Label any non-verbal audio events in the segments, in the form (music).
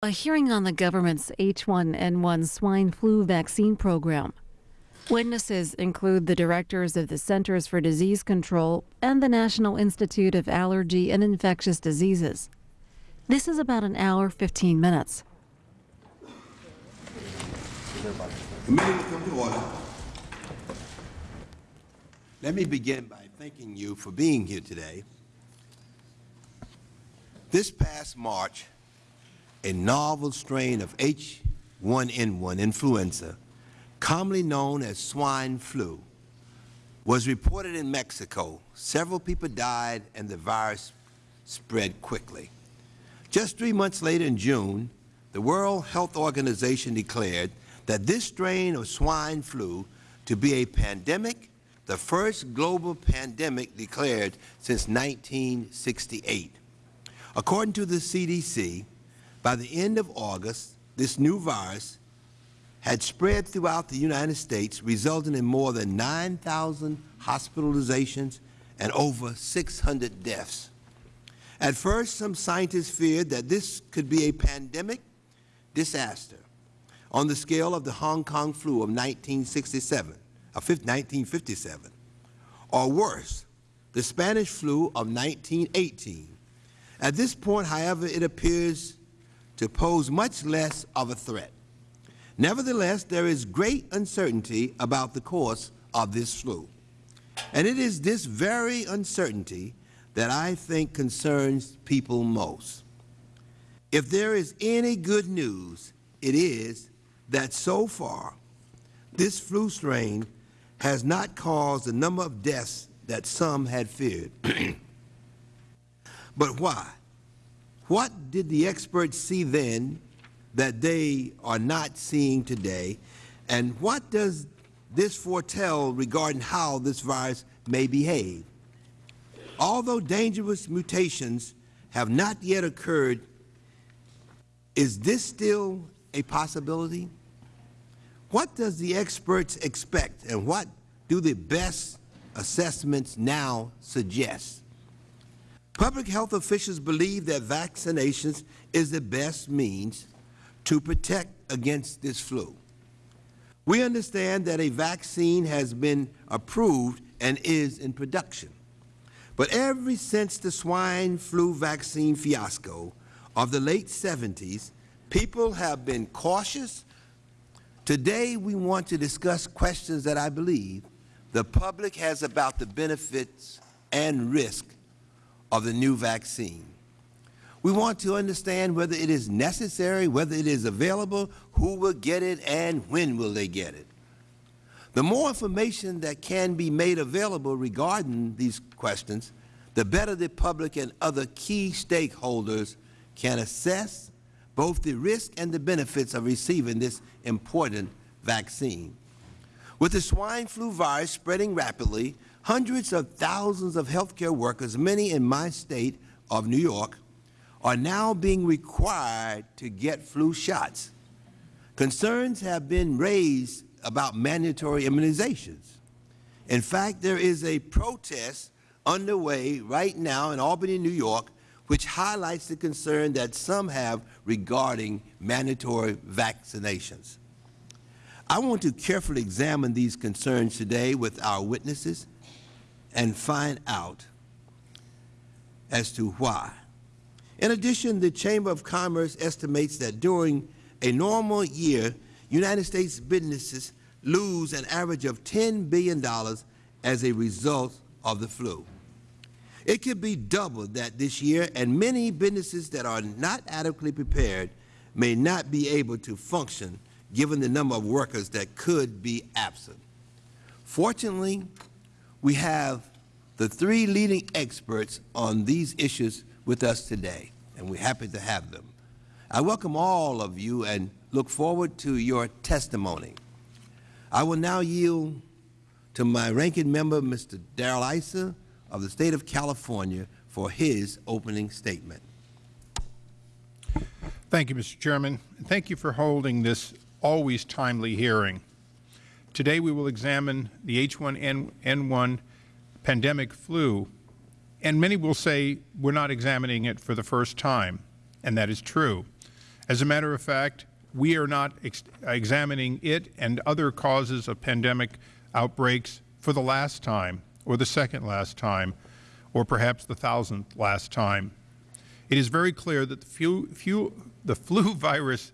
A hearing on the government's H1N1 swine flu vaccine program. Witnesses include the directors of the Centers for Disease Control and the National Institute of Allergy and Infectious Diseases. This is about an hour, 15 minutes. Let me begin by thanking you for being here today. This past March, a novel strain of H1N1 influenza, commonly known as swine flu, was reported in Mexico. Several people died and the virus spread quickly. Just three months later in June, the World Health Organization declared that this strain of swine flu to be a pandemic, the first global pandemic declared since 1968. According to the CDC, by the end of August, this new virus had spread throughout the United States, resulting in more than 9,000 hospitalizations and over 600 deaths. At first, some scientists feared that this could be a pandemic disaster on the scale of the Hong Kong flu of 1967, of uh, 1957, or worse, the Spanish flu of 1918. At this point, however, it appears to pose much less of a threat. Nevertheless, there is great uncertainty about the course of this flu. And it is this very uncertainty that I think concerns people most. If there is any good news, it is that so far this flu strain has not caused the number of deaths that some had feared. (clears throat) but why? What did the experts see then that they are not seeing today? And what does this foretell regarding how this virus may behave? Although dangerous mutations have not yet occurred, is this still a possibility? What does the experts expect and what do the best assessments now suggest? Public health officials believe that vaccinations is the best means to protect against this flu. We understand that a vaccine has been approved and is in production. But ever since the swine flu vaccine fiasco of the late 70s, people have been cautious. Today we want to discuss questions that I believe the public has about the benefits and risk of the new vaccine. We want to understand whether it is necessary, whether it is available, who will get it, and when will they get it. The more information that can be made available regarding these questions, the better the public and other key stakeholders can assess both the risk and the benefits of receiving this important vaccine. With the swine flu virus spreading rapidly, Hundreds of thousands of healthcare workers, many in my state of New York, are now being required to get flu shots. Concerns have been raised about mandatory immunizations. In fact, there is a protest underway right now in Albany, New York, which highlights the concern that some have regarding mandatory vaccinations. I want to carefully examine these concerns today with our witnesses and find out as to why. In addition, the Chamber of Commerce estimates that during a normal year, United States businesses lose an average of $10 billion as a result of the flu. It could be double that this year, and many businesses that are not adequately prepared may not be able to function given the number of workers that could be absent. Fortunately, we have the three leading experts on these issues with us today, and we're happy to have them. I welcome all of you and look forward to your testimony. I will now yield to my ranking member, Mr. Darrell Issa of the State of California, for his opening statement. Thank you, Mr. Chairman. Thank you for holding this always timely hearing. Today we will examine the H1N1 pandemic flu, and many will say we're not examining it for the first time, and that is true. As a matter of fact, we are not ex examining it and other causes of pandemic outbreaks for the last time, or the second last time, or perhaps the thousandth last time. It is very clear that the, the (laughs) flu virus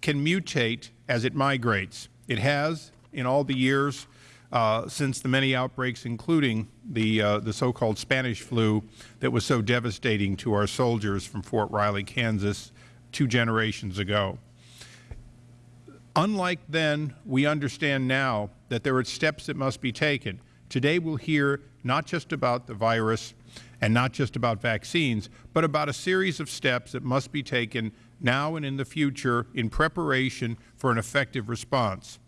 can mutate as it migrates. It has in all the years uh, since the many outbreaks, including the, uh, the so-called Spanish flu that was so devastating to our soldiers from Fort Riley, Kansas, two generations ago. Unlike then, we understand now that there are steps that must be taken. Today we'll hear not just about the virus and not just about vaccines, but about a series of steps that must be taken now and in the future in preparation for an effective response.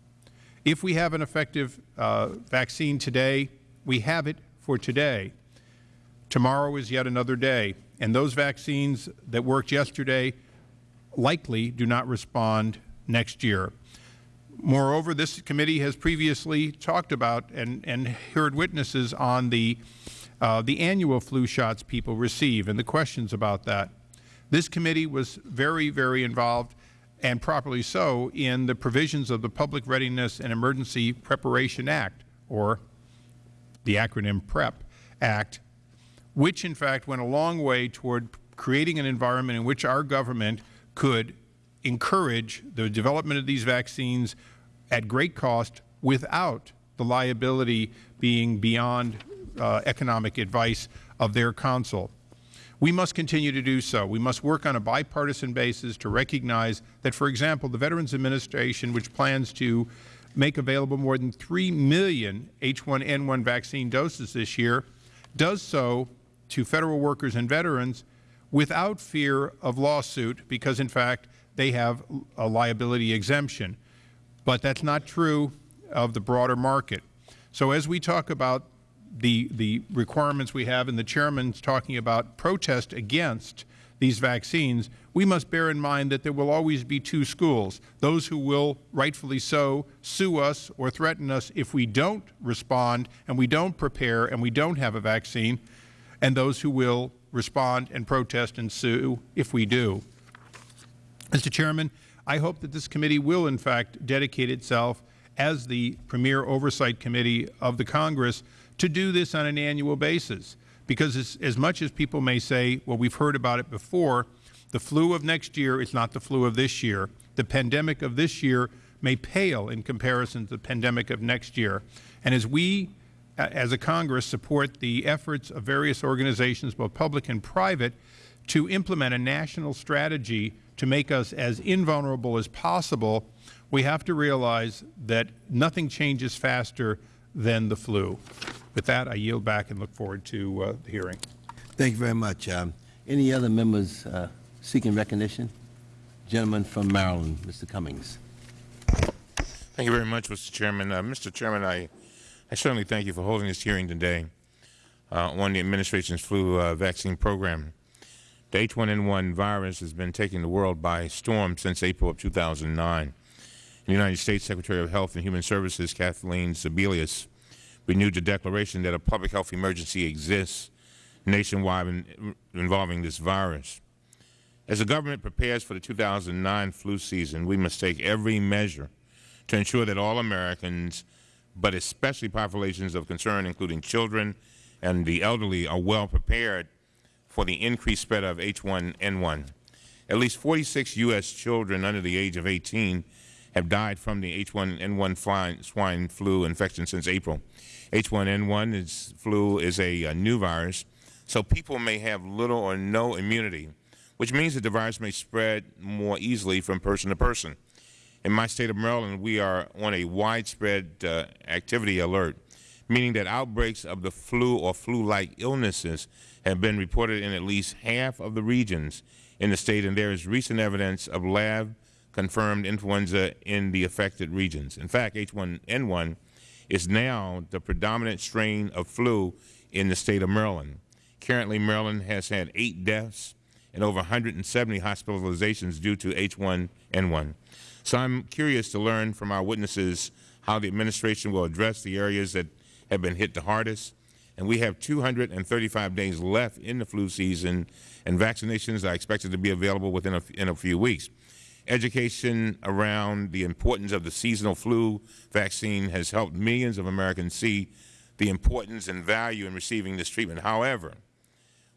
If we have an effective uh, vaccine today, we have it for today. Tomorrow is yet another day, and those vaccines that worked yesterday likely do not respond next year. Moreover, this committee has previously talked about and, and heard witnesses on the, uh, the annual flu shots people receive and the questions about that. This committee was very, very involved, and properly so, in the provisions of the Public Readiness and Emergency Preparation Act, or the acronym PREP Act, which in fact went a long way toward creating an environment in which our government could encourage the development of these vaccines at great cost without the liability being beyond uh, economic advice of their counsel. We must continue to do so. We must work on a bipartisan basis to recognize that, for example, the Veterans Administration, which plans to make available more than 3 million H1N1 vaccine doses this year, does so to Federal workers and veterans without fear of lawsuit because, in fact, they have a liability exemption. But that's not true of the broader market. So as we talk about the, the requirements we have and the Chairman's talking about protest against these vaccines, we must bear in mind that there will always be two schools, those who will, rightfully so, sue us or threaten us if we don't respond and we don't prepare and we don't have a vaccine, and those who will respond and protest and sue if we do. Mr. Chairman, I hope that this committee will, in fact, dedicate itself as the premier oversight committee of the Congress to do this on an annual basis. Because as, as much as people may say, well, we've heard about it before, the flu of next year is not the flu of this year. The pandemic of this year may pale in comparison to the pandemic of next year. And as we, as a Congress, support the efforts of various organizations, both public and private, to implement a national strategy to make us as invulnerable as possible, we have to realize that nothing changes faster than the flu. With that, I yield back and look forward to uh, the hearing. Thank you very much. Um, any other members uh, seeking recognition? Gentleman from Maryland, Mr. Cummings. Thank you very much, Mr. Chairman. Uh, Mr. Chairman, I, I certainly thank you for holding this hearing today uh, on the administration's flu uh, vaccine program. The H1N1 virus has been taking the world by storm since April of 2009. The United States Secretary of Health and Human Services, Kathleen Sebelius, renewed the declaration that a public health emergency exists nationwide in, involving this virus. As the government prepares for the 2009 flu season, we must take every measure to ensure that all Americans, but especially populations of concern, including children and the elderly, are well prepared for the increased spread of H1N1. At least 46 U.S. children under the age of 18 have died from the H1N1 swine flu infection since April. H1N1 is, flu is a, a new virus, so people may have little or no immunity, which means that the virus may spread more easily from person to person. In my state of Maryland, we are on a widespread uh, activity alert, meaning that outbreaks of the flu or flu-like illnesses have been reported in at least half of the regions in the state, and there is recent evidence of lab-confirmed influenza in the affected regions. In fact, H1N1 is now the predominant strain of flu in the state of Maryland. Currently, Maryland has had eight deaths and over 170 hospitalizations due to H1N1. So I'm curious to learn from our witnesses how the administration will address the areas that have been hit the hardest. And we have 235 days left in the flu season, and vaccinations are expected to be available within a, in a few weeks. Education around the importance of the seasonal flu vaccine has helped millions of Americans see the importance and value in receiving this treatment. However,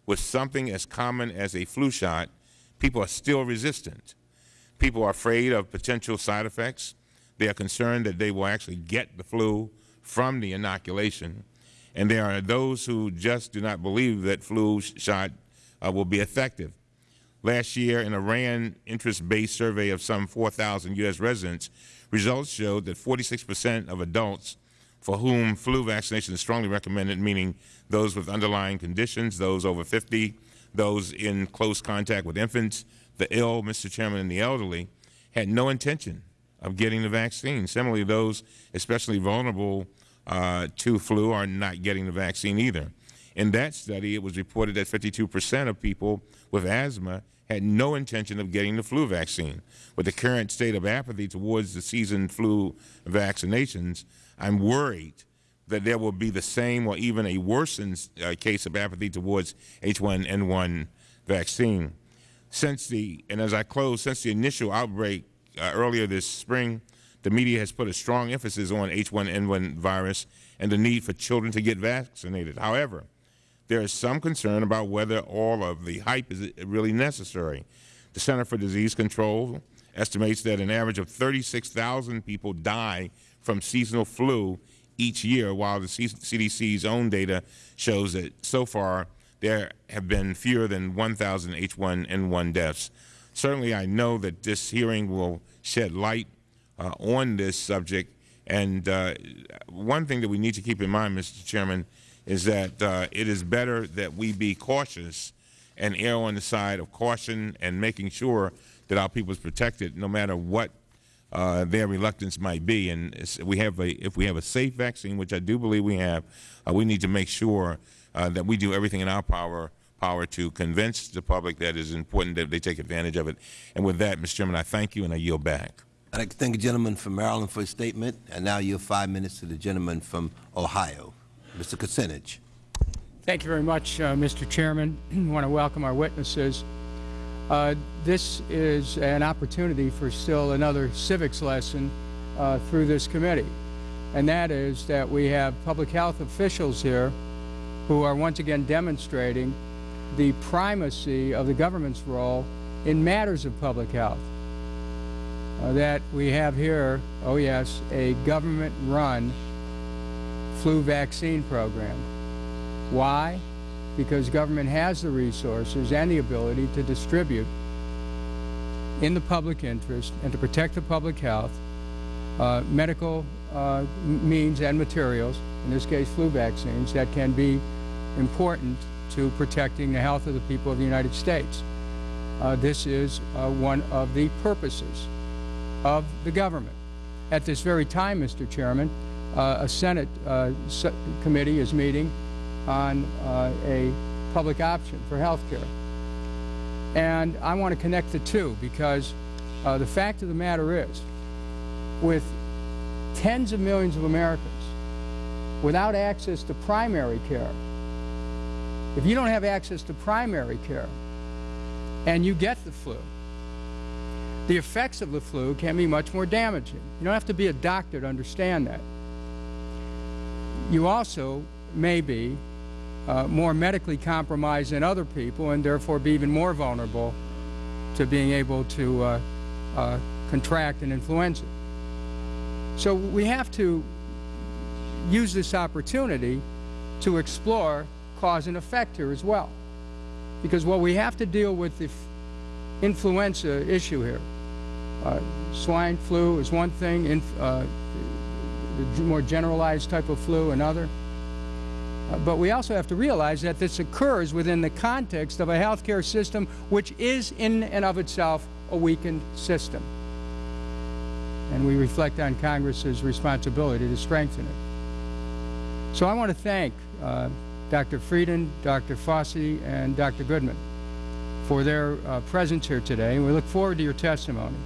with something as common as a flu shot, people are still resistant. People are afraid of potential side effects. They are concerned that they will actually get the flu from the inoculation. And there are those who just do not believe that flu shot uh, will be effective. Last year, in a RAND interest-based survey of some 4,000 U.S. residents, results showed that 46 percent of adults for whom flu vaccination is strongly recommended, meaning those with underlying conditions, those over 50, those in close contact with infants, the ill, Mr. Chairman, and the elderly, had no intention of getting the vaccine. Similarly, those especially vulnerable uh, to flu are not getting the vaccine either. In that study, it was reported that 52 percent of people with asthma had no intention of getting the flu vaccine. With the current state of apathy towards the season flu vaccinations, I'm worried that there will be the same or even a worsened uh, case of apathy towards H1N1 vaccine. Since the, and as I close, since the initial outbreak uh, earlier this spring, the media has put a strong emphasis on H1N1 virus and the need for children to get vaccinated. However, there is some concern about whether all of the hype is really necessary. The Center for Disease Control estimates that an average of 36,000 people die from seasonal flu each year, while the CDC's own data shows that so far there have been fewer than 1,000 H1N1 deaths. Certainly, I know that this hearing will shed light uh, on this subject. And uh, one thing that we need to keep in mind, Mr. Chairman, is that uh, it is better that we be cautious and err on the side of caution and making sure that our people is protected no matter what uh, their reluctance might be. And we have a, if we have a safe vaccine, which I do believe we have, uh, we need to make sure uh, that we do everything in our power power to convince the public that it is important that they take advantage of it. And with that, Mr. Chairman, I thank you and I yield back. To thank the gentleman from Maryland for his statement. And now yield five minutes to the gentleman from Ohio. Mr. Kucinich. Thank you very much, uh, Mr. Chairman. (clears throat) I want to welcome our witnesses. Uh, this is an opportunity for still another civics lesson uh, through this committee, and that is that we have public health officials here who are once again demonstrating the primacy of the government's role in matters of public health. Uh, that we have here, oh yes, a government-run flu vaccine program. Why? Because government has the resources and the ability to distribute in the public interest and to protect the public health uh, medical uh, means and materials, in this case flu vaccines, that can be important to protecting the health of the people of the United States. Uh, this is uh, one of the purposes of the government. At this very time, Mr. Chairman, uh, a Senate uh, committee is meeting on uh, a public option for health care. And I want to connect the two because uh, the fact of the matter is, with tens of millions of Americans without access to primary care, if you don't have access to primary care and you get the flu, the effects of the flu can be much more damaging. You don't have to be a doctor to understand that you also may be uh, more medically compromised than other people and therefore be even more vulnerable to being able to uh, uh, contract an influenza. So we have to use this opportunity to explore cause and effect here as well. Because what we have to deal with the influenza issue here, uh, swine flu is one thing, uh, the more generalized type of flu, another. Uh, but we also have to realize that this occurs within the context of a healthcare system which is in and of itself a weakened system. And we reflect on Congress's responsibility to strengthen it. So I want to thank uh, Dr. Frieden, Dr. Fauci, and Dr. Goodman for their uh, presence here today. And we look forward to your testimony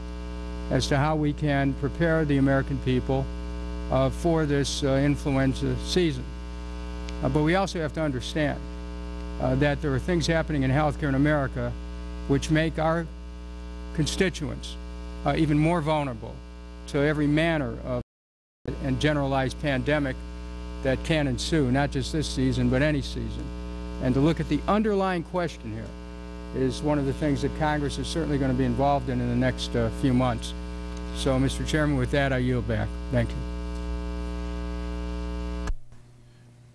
as to how we can prepare the American people for this uh, influenza season. Uh, but we also have to understand uh, that there are things happening in healthcare in America which make our constituents uh, even more vulnerable to every manner of and generalized pandemic that can ensue, not just this season, but any season. And to look at the underlying question here is one of the things that Congress is certainly going to be involved in in the next uh, few months. So, Mr. Chairman, with that, I yield back. Thank you.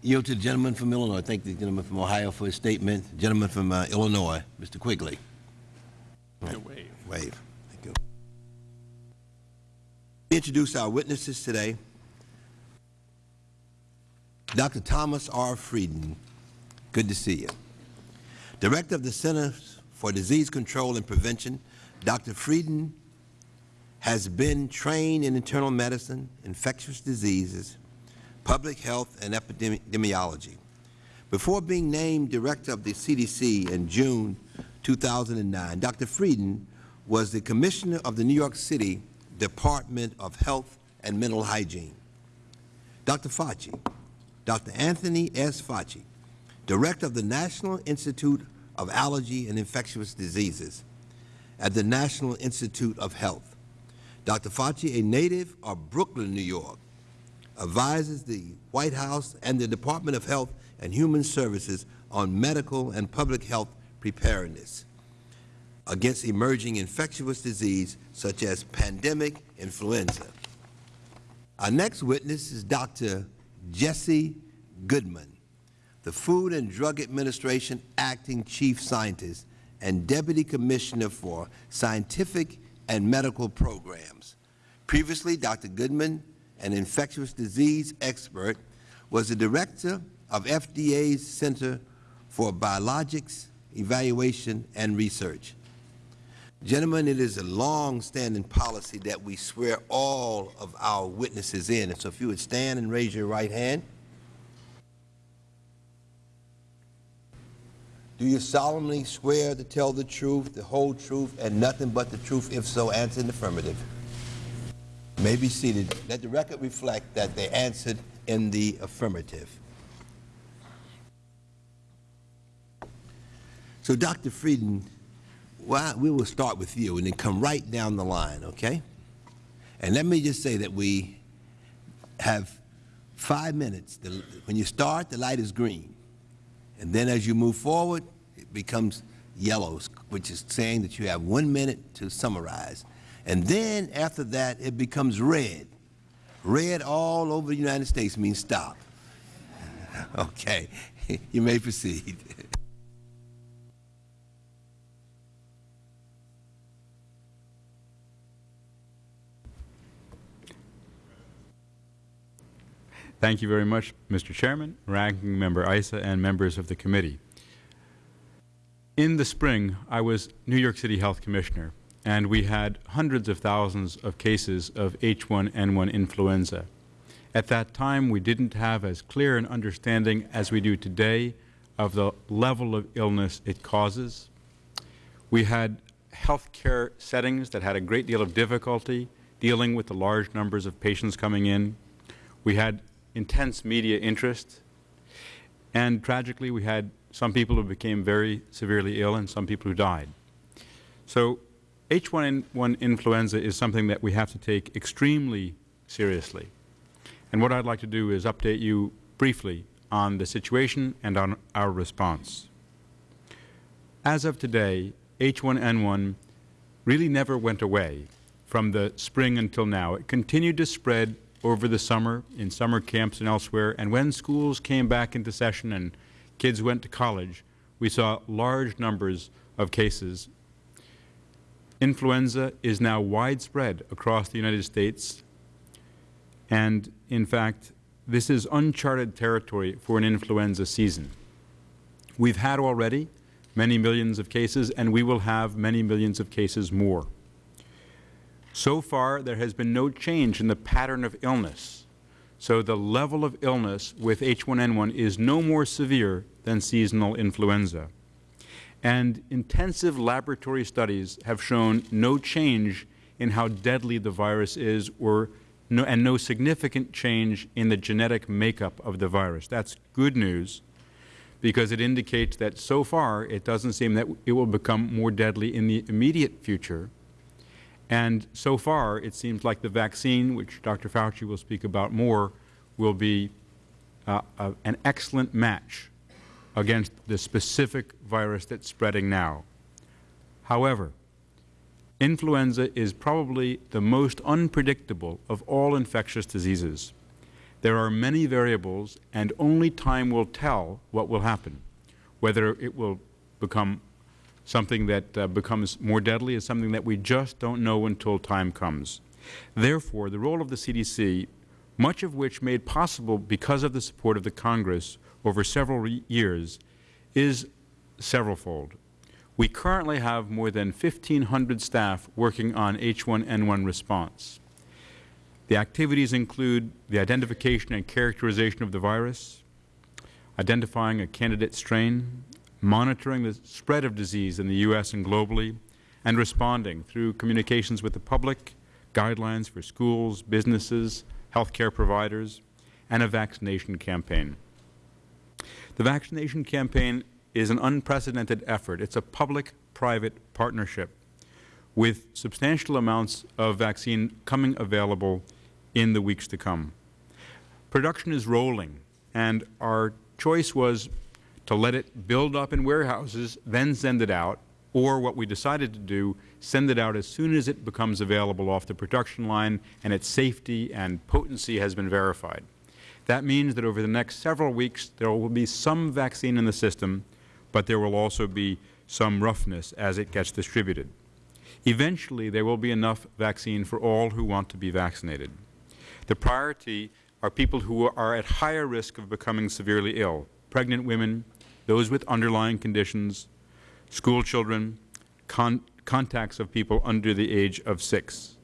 Yield to the gentleman from Illinois. Thank the gentleman from Ohio for his statement. Gentleman from uh, Illinois, Mr. Quigley. Waive. Waive. Thank you. Introduce our witnesses today. Dr. Thomas R. Frieden, good to see you. Director of the Centers for Disease Control and Prevention, Dr. Frieden has been trained in internal medicine, infectious diseases, public health, and epidemiology. Before being named Director of the CDC in June 2009, Dr. Frieden was the Commissioner of the New York City Department of Health and Mental Hygiene. Dr. Fauci, Dr. Anthony S. Fauci, Director of the National Institute of Allergy and Infectious Diseases at the National Institute of Health. Dr. Fauci, a native of Brooklyn, New York, advises the White House and the Department of Health and Human Services on medical and public health preparedness against emerging infectious disease such as pandemic influenza. Our next witness is Dr. Jesse Goodman, the Food and Drug Administration Acting Chief Scientist and Deputy Commissioner for Scientific and Medical Programs. Previously, Dr. Goodman, an infectious disease expert, was the Director of FDA's Center for Biologics Evaluation and Research. Gentlemen, it is a long-standing policy that we swear all of our witnesses in. And so if you would stand and raise your right hand. Do you solemnly swear to tell the truth, the whole truth, and nothing but the truth? If so, answer in affirmative. May be seated. Let the record reflect that they answered in the affirmative. So, Dr. Frieden, we will start with you and then come right down the line, okay? And let me just say that we have five minutes. The, when you start, the light is green. And then as you move forward, it becomes yellow, which is saying that you have one minute to summarize. And then after that, it becomes red. Red all over the United States means stop. (laughs) okay, (laughs) you may proceed. Thank you very much, Mr. Chairman, Ranking Member Issa, and members of the committee. In the spring, I was New York City Health Commissioner, and we had hundreds of thousands of cases of H1N1 influenza. At that time, we didn't have as clear an understanding as we do today of the level of illness it causes. We had health care settings that had a great deal of difficulty dealing with the large numbers of patients coming in. We had intense media interest. And tragically, we had some people who became very severely ill and some people who died. So H1N1 influenza is something that we have to take extremely seriously. And what I'd like to do is update you briefly on the situation and on our response. As of today, H1N1 really never went away from the spring until now. It continued to spread over the summer in summer camps and elsewhere. And when schools came back into session and kids went to college, we saw large numbers of cases. Influenza is now widespread across the United States. And in fact, this is uncharted territory for an influenza season. We've had already many millions of cases, and we will have many millions of cases more. So far, there has been no change in the pattern of illness. So the level of illness with H1N1 is no more severe than seasonal influenza. And intensive laboratory studies have shown no change in how deadly the virus is or no, and no significant change in the genetic makeup of the virus. That's good news because it indicates that so far it doesn't seem that it will become more deadly in the immediate future And so far, it seems like the vaccine, which Dr. Fauci will speak about more, will be uh, uh, an excellent match against the specific virus that's spreading now. However, influenza is probably the most unpredictable of all infectious diseases. There are many variables, and only time will tell what will happen, whether it will become something that uh, becomes more deadly is something that we just don't know until time comes. Therefore, the role of the CDC, much of which made possible because of the support of the Congress over several years, is severalfold. We currently have more than 1,500 staff working on H1N1 response. The activities include the identification and characterization of the virus, identifying a candidate strain, monitoring the spread of disease in the U.S. and globally, and responding through communications with the public, guidelines for schools, businesses, health care providers, and a vaccination campaign. The vaccination campaign is an unprecedented effort. It's a public-private partnership with substantial amounts of vaccine coming available in the weeks to come. Production is rolling, and our choice was to let it build up in warehouses, then send it out, or what we decided to do, send it out as soon as it becomes available off the production line and its safety and potency has been verified. That means that over the next several weeks there will be some vaccine in the system, but there will also be some roughness as it gets distributed. Eventually there will be enough vaccine for all who want to be vaccinated. The priority are people who are at higher risk of becoming severely ill, pregnant women, those with underlying conditions, school children, con contacts of people under the age of six.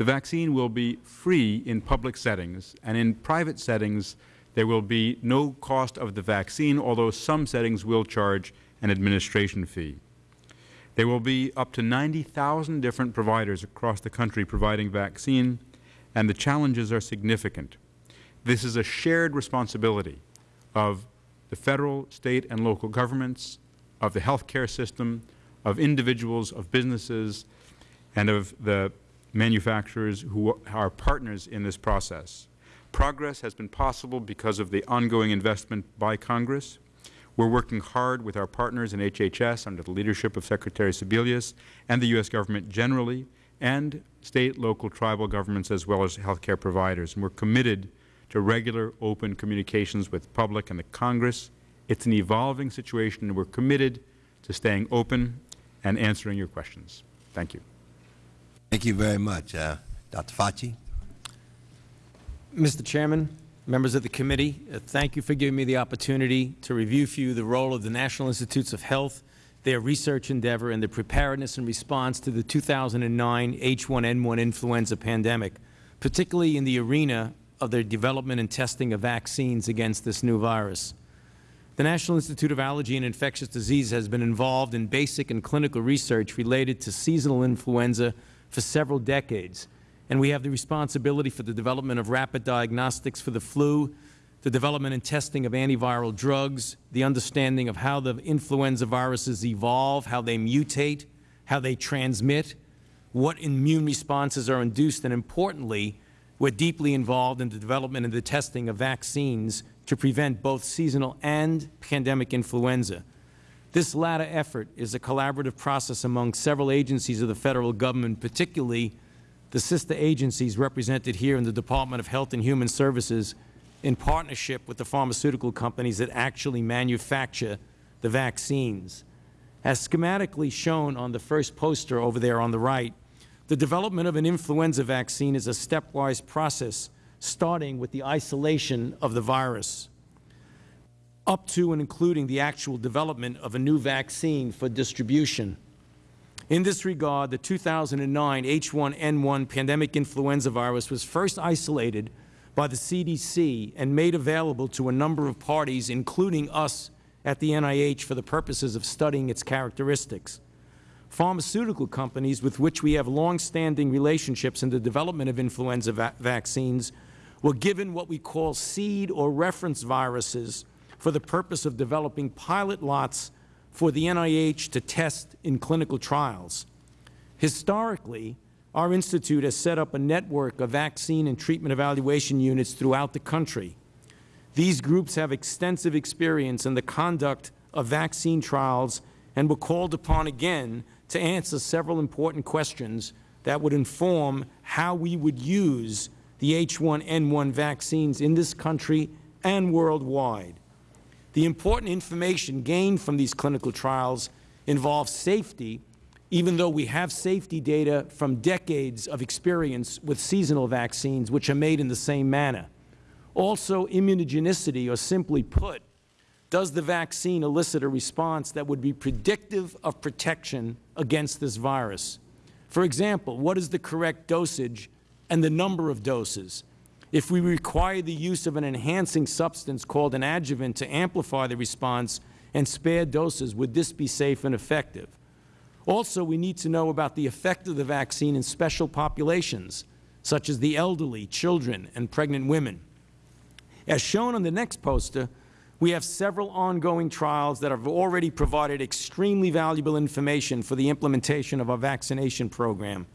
The vaccine will be free in public settings, and in private settings there will be no cost of the vaccine, although some settings will charge an administration fee. There will be up to 90,000 different providers across the country providing vaccine, and the challenges are significant. This is a shared responsibility of the Federal, State, and local governments, of the health care system, of individuals, of businesses, and of the manufacturers who are partners in this process. Progress has been possible because of the ongoing investment by Congress. We are working hard with our partners in HHS under the leadership of Secretary Sebelius and the U.S. Government generally, and State, local, tribal governments as well as health care providers. And we are committed to regular open communications with the public and the Congress. It is an evolving situation, and we are committed to staying open and answering your questions. Thank you. Thank you very much. Uh, Dr. Fauci. Mr. Chairman, members of the committee, uh, thank you for giving me the opportunity to review for you the role of the National Institutes of Health, their research endeavor, and the preparedness and response to the 2009 H1N1 influenza pandemic, particularly in the arena of their development and testing of vaccines against this new virus. The National Institute of Allergy and Infectious Disease has been involved in basic and clinical research related to seasonal influenza for several decades, and we have the responsibility for the development of rapid diagnostics for the flu, the development and testing of antiviral drugs, the understanding of how the influenza viruses evolve, how they mutate, how they transmit, what immune responses are induced, and importantly, we are deeply involved in the development and the testing of vaccines to prevent both seasonal and pandemic influenza. This latter effort is a collaborative process among several agencies of the Federal Government, particularly the sister agencies represented here in the Department of Health and Human Services in partnership with the pharmaceutical companies that actually manufacture the vaccines. As schematically shown on the first poster over there on the right, the development of an influenza vaccine is a stepwise process, starting with the isolation of the virus, up to and including the actual development of a new vaccine for distribution. In this regard, the 2009 H1N1 pandemic influenza virus was first isolated by the CDC and made available to a number of parties, including us at the NIH, for the purposes of studying its characteristics pharmaceutical companies with which we have long-standing relationships in the development of influenza va vaccines were given what we call seed or reference viruses for the purpose of developing pilot lots for the NIH to test in clinical trials. Historically, our institute has set up a network of vaccine and treatment evaluation units throughout the country. These groups have extensive experience in the conduct of vaccine trials and were called upon again to answer several important questions that would inform how we would use the H1N1 vaccines in this country and worldwide. The important information gained from these clinical trials involves safety, even though we have safety data from decades of experience with seasonal vaccines, which are made in the same manner. Also, immunogenicity, or simply put, does the vaccine elicit a response that would be predictive of protection against this virus? For example, what is the correct dosage and the number of doses? If we require the use of an enhancing substance called an adjuvant to amplify the response and spare doses, would this be safe and effective? Also, we need to know about the effect of the vaccine in special populations, such as the elderly, children, and pregnant women. As shown on the next poster, we have several ongoing trials that have already provided extremely valuable information for the implementation of our vaccination program.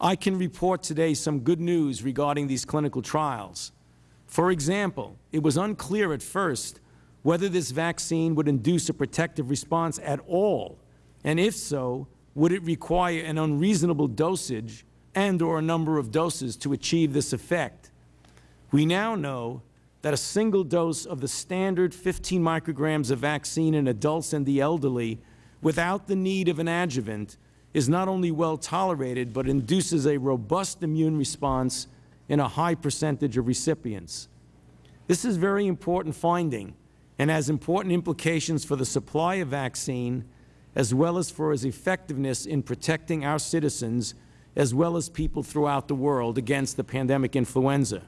I can report today some good news regarding these clinical trials. For example, it was unclear at first whether this vaccine would induce a protective response at all, and if so, would it require an unreasonable dosage and or a number of doses to achieve this effect. We now know that a single dose of the standard 15 micrograms of vaccine in adults and the elderly without the need of an adjuvant is not only well tolerated, but induces a robust immune response in a high percentage of recipients. This is very important finding and has important implications for the supply of vaccine as well as for its effectiveness in protecting our citizens as well as people throughout the world against the pandemic influenza.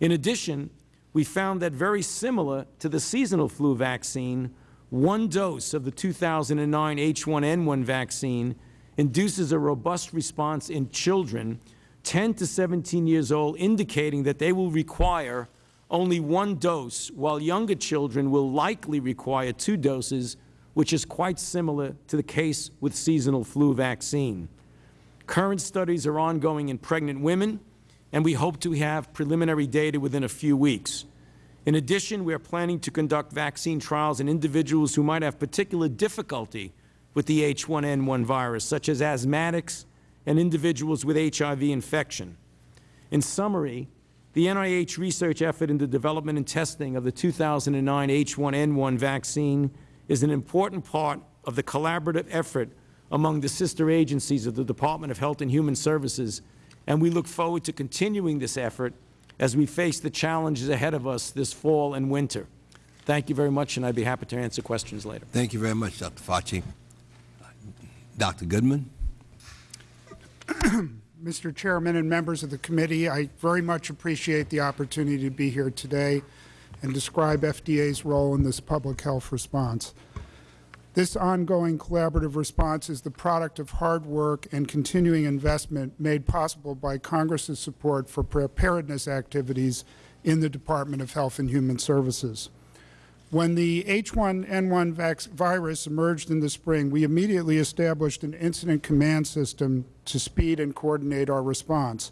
In addition, we found that very similar to the seasonal flu vaccine, one dose of the 2009 H1N1 vaccine induces a robust response in children 10 to 17 years old, indicating that they will require only one dose, while younger children will likely require two doses, which is quite similar to the case with seasonal flu vaccine. Current studies are ongoing in pregnant women, and we hope to have preliminary data within a few weeks. In addition, we are planning to conduct vaccine trials in individuals who might have particular difficulty with the H1N1 virus, such as asthmatics and individuals with HIV infection. In summary, the NIH research effort in the development and testing of the 2009 H1N1 vaccine is an important part of the collaborative effort among the sister agencies of the Department of Health and Human Services, and we look forward to continuing this effort as we face the challenges ahead of us this fall and winter. Thank you very much, and I'd be happy to answer questions later. Thank you very much, Dr. Fauci. Dr. Goodman. (clears throat) Mr. Chairman and members of the committee, I very much appreciate the opportunity to be here today and describe FDA's role in this public health response. This ongoing collaborative response is the product of hard work and continuing investment made possible by Congress's support for preparedness activities in the Department of Health and Human Services. When the H1N1 virus emerged in the spring, we immediately established an incident command system to speed and coordinate our response.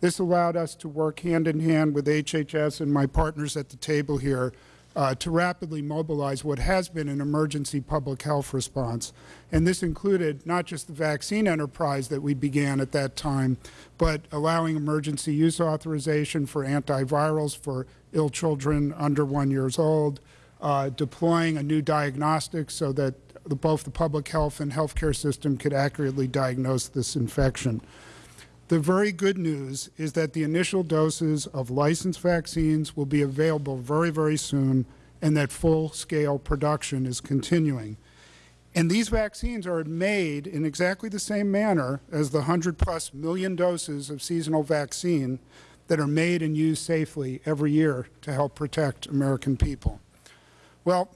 This allowed us to work hand in hand with HHS and my partners at the table here uh, to rapidly mobilize what has been an emergency public health response. And this included not just the vaccine enterprise that we began at that time, but allowing emergency use authorization for antivirals for ill children under one years old, uh, deploying a new diagnostic so that the, both the public health and healthcare system could accurately diagnose this infection. The very good news is that the initial doses of licensed vaccines will be available very, very soon and that full-scale production is continuing. And these vaccines are made in exactly the same manner as the 100 plus million doses of seasonal vaccine that are made and used safely every year to help protect American people. Well,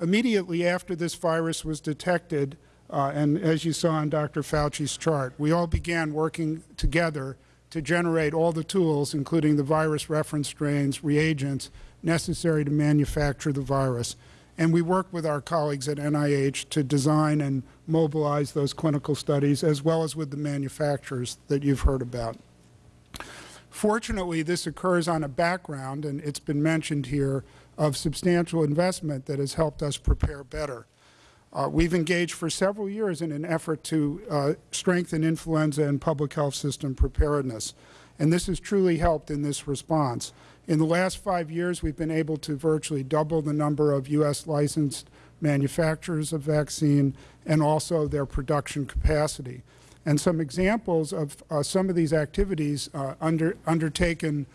immediately after this virus was detected, uh, and as you saw in Dr. Fauci's chart, we all began working together to generate all the tools, including the virus reference strains, reagents, necessary to manufacture the virus. And we worked with our colleagues at NIH to design and mobilize those clinical studies, as well as with the manufacturers that you've heard about. Fortunately, this occurs on a background, and it's been mentioned here, of substantial investment that has helped us prepare better. Uh, we've engaged for several years in an effort to uh, strengthen influenza and public health system preparedness, and this has truly helped in this response. In the last five years, we've been able to virtually double the number of U.S. licensed manufacturers of vaccine and also their production capacity. And some examples of uh, some of these activities uh, under, undertaken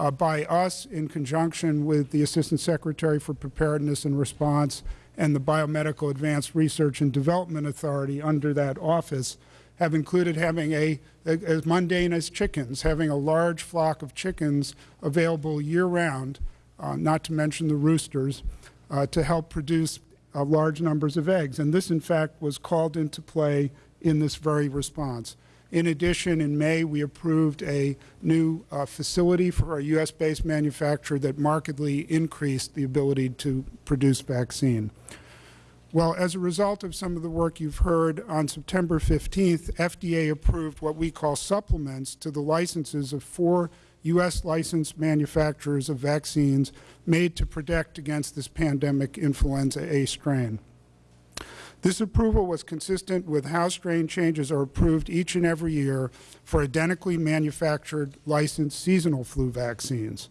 uh, by us in conjunction with the Assistant Secretary for Preparedness and Response and the Biomedical Advanced Research and Development Authority under that office have included having a, as mundane as chickens, having a large flock of chickens available year-round, uh, not to mention the roosters, uh, to help produce uh, large numbers of eggs. And this, in fact, was called into play in this very response. In addition, in May, we approved a new uh, facility for a U.S.-based manufacturer that markedly increased the ability to produce vaccine. Well, as a result of some of the work you've heard, on September 15th, FDA approved what we call supplements to the licenses of four U.S. licensed manufacturers of vaccines made to protect against this pandemic influenza A strain. This approval was consistent with how strain changes are approved each and every year for identically manufactured licensed seasonal flu vaccines.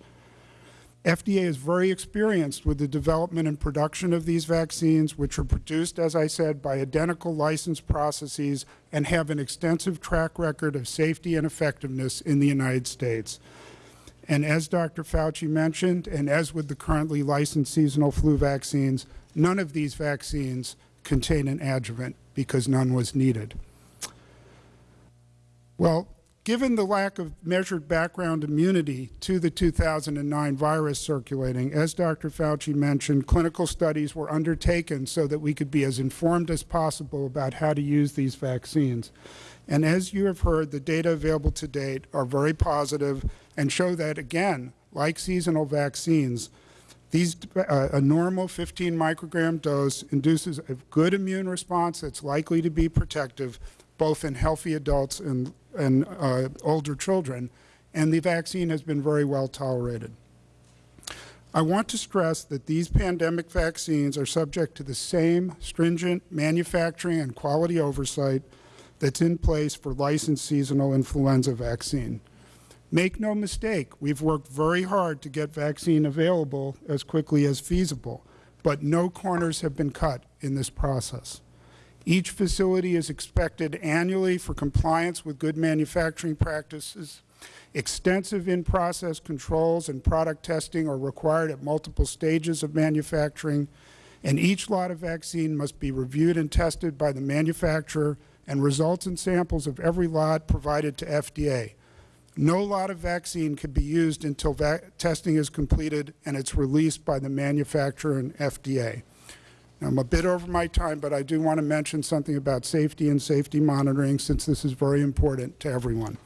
FDA is very experienced with the development and production of these vaccines, which are produced, as I said, by identical license processes and have an extensive track record of safety and effectiveness in the United States. And as Dr. Fauci mentioned, and as with the currently licensed seasonal flu vaccines, none of these vaccines contain an adjuvant because none was needed. Well, given the lack of measured background immunity to the 2009 virus circulating, as Dr. Fauci mentioned, clinical studies were undertaken so that we could be as informed as possible about how to use these vaccines. And as you have heard, the data available to date are very positive and show that, again, like seasonal vaccines, these, uh, a normal 15 microgram dose induces a good immune response that's likely to be protective both in healthy adults and, and uh, older children, and the vaccine has been very well tolerated. I want to stress that these pandemic vaccines are subject to the same stringent manufacturing and quality oversight that's in place for licensed seasonal influenza vaccine. Make no mistake, we've worked very hard to get vaccine available as quickly as feasible, but no corners have been cut in this process. Each facility is expected annually for compliance with good manufacturing practices. Extensive in-process controls and product testing are required at multiple stages of manufacturing, and each lot of vaccine must be reviewed and tested by the manufacturer and results and samples of every lot provided to FDA. No lot of vaccine can be used until testing is completed and it's released by the manufacturer and FDA. Now, I'm a bit over my time, but I do want to mention something about safety and safety monitoring since this is very important to everyone.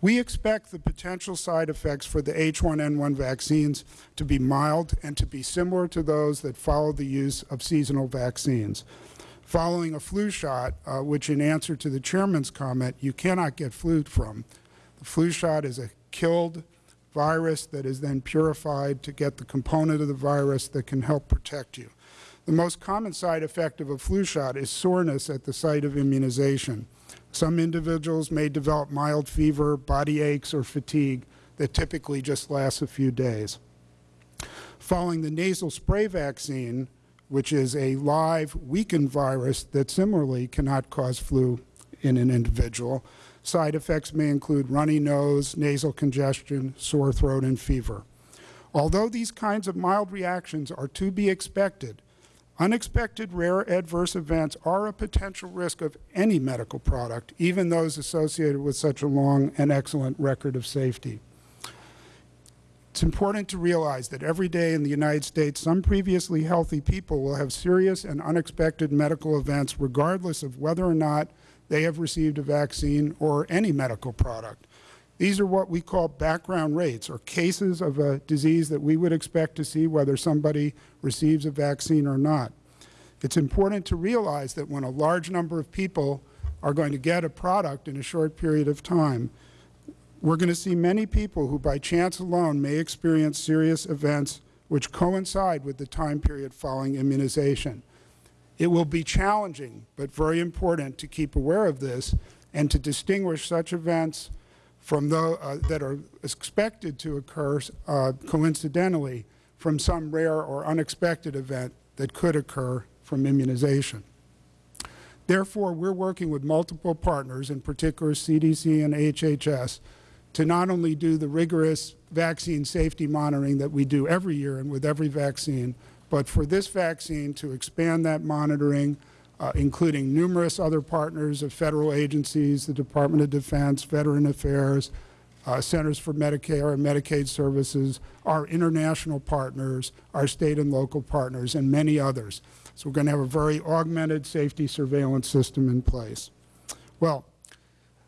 We expect the potential side effects for the H1N1 vaccines to be mild and to be similar to those that follow the use of seasonal vaccines. Following a flu shot, uh, which in answer to the chairman's comment, you cannot get flu from, flu shot is a killed virus that is then purified to get the component of the virus that can help protect you. The most common side effect of a flu shot is soreness at the site of immunization. Some individuals may develop mild fever, body aches, or fatigue that typically just lasts a few days. Following the nasal spray vaccine, which is a live weakened virus that similarly cannot cause flu in an individual, Side effects may include runny nose, nasal congestion, sore throat, and fever. Although these kinds of mild reactions are to be expected, unexpected rare adverse events are a potential risk of any medical product, even those associated with such a long and excellent record of safety. It's important to realize that every day in the United States, some previously healthy people will have serious and unexpected medical events regardless of whether or not they have received a vaccine or any medical product. These are what we call background rates, or cases of a disease that we would expect to see whether somebody receives a vaccine or not. It's important to realize that when a large number of people are going to get a product in a short period of time, we're going to see many people who by chance alone may experience serious events which coincide with the time period following immunization. It will be challenging, but very important to keep aware of this and to distinguish such events from those uh, that are expected to occur uh, coincidentally from some rare or unexpected event that could occur from immunization. Therefore, we're working with multiple partners, in particular CDC and HHS, to not only do the rigorous vaccine safety monitoring that we do every year and with every vaccine, but for this vaccine to expand that monitoring, uh, including numerous other partners of federal agencies, the Department of Defense, Veteran Affairs, uh, Centers for Medicare and Medicaid Services, our international partners, our state and local partners, and many others. So we're going to have a very augmented safety surveillance system in place. Well,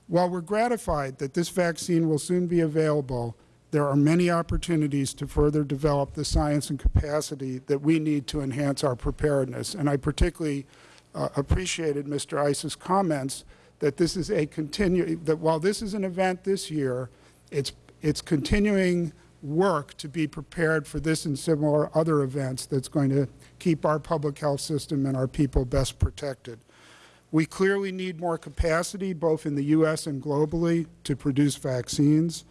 while we're gratified that this vaccine will soon be available, there are many opportunities to further develop the science and capacity that we need to enhance our preparedness. And I particularly uh, appreciated Mr. Issa's comments that this is a continue that while this is an event this year, it's it's continuing work to be prepared for this and similar other events that's going to keep our public health system and our people best protected. We clearly need more capacity, both in the U.S. and globally, to produce vaccines.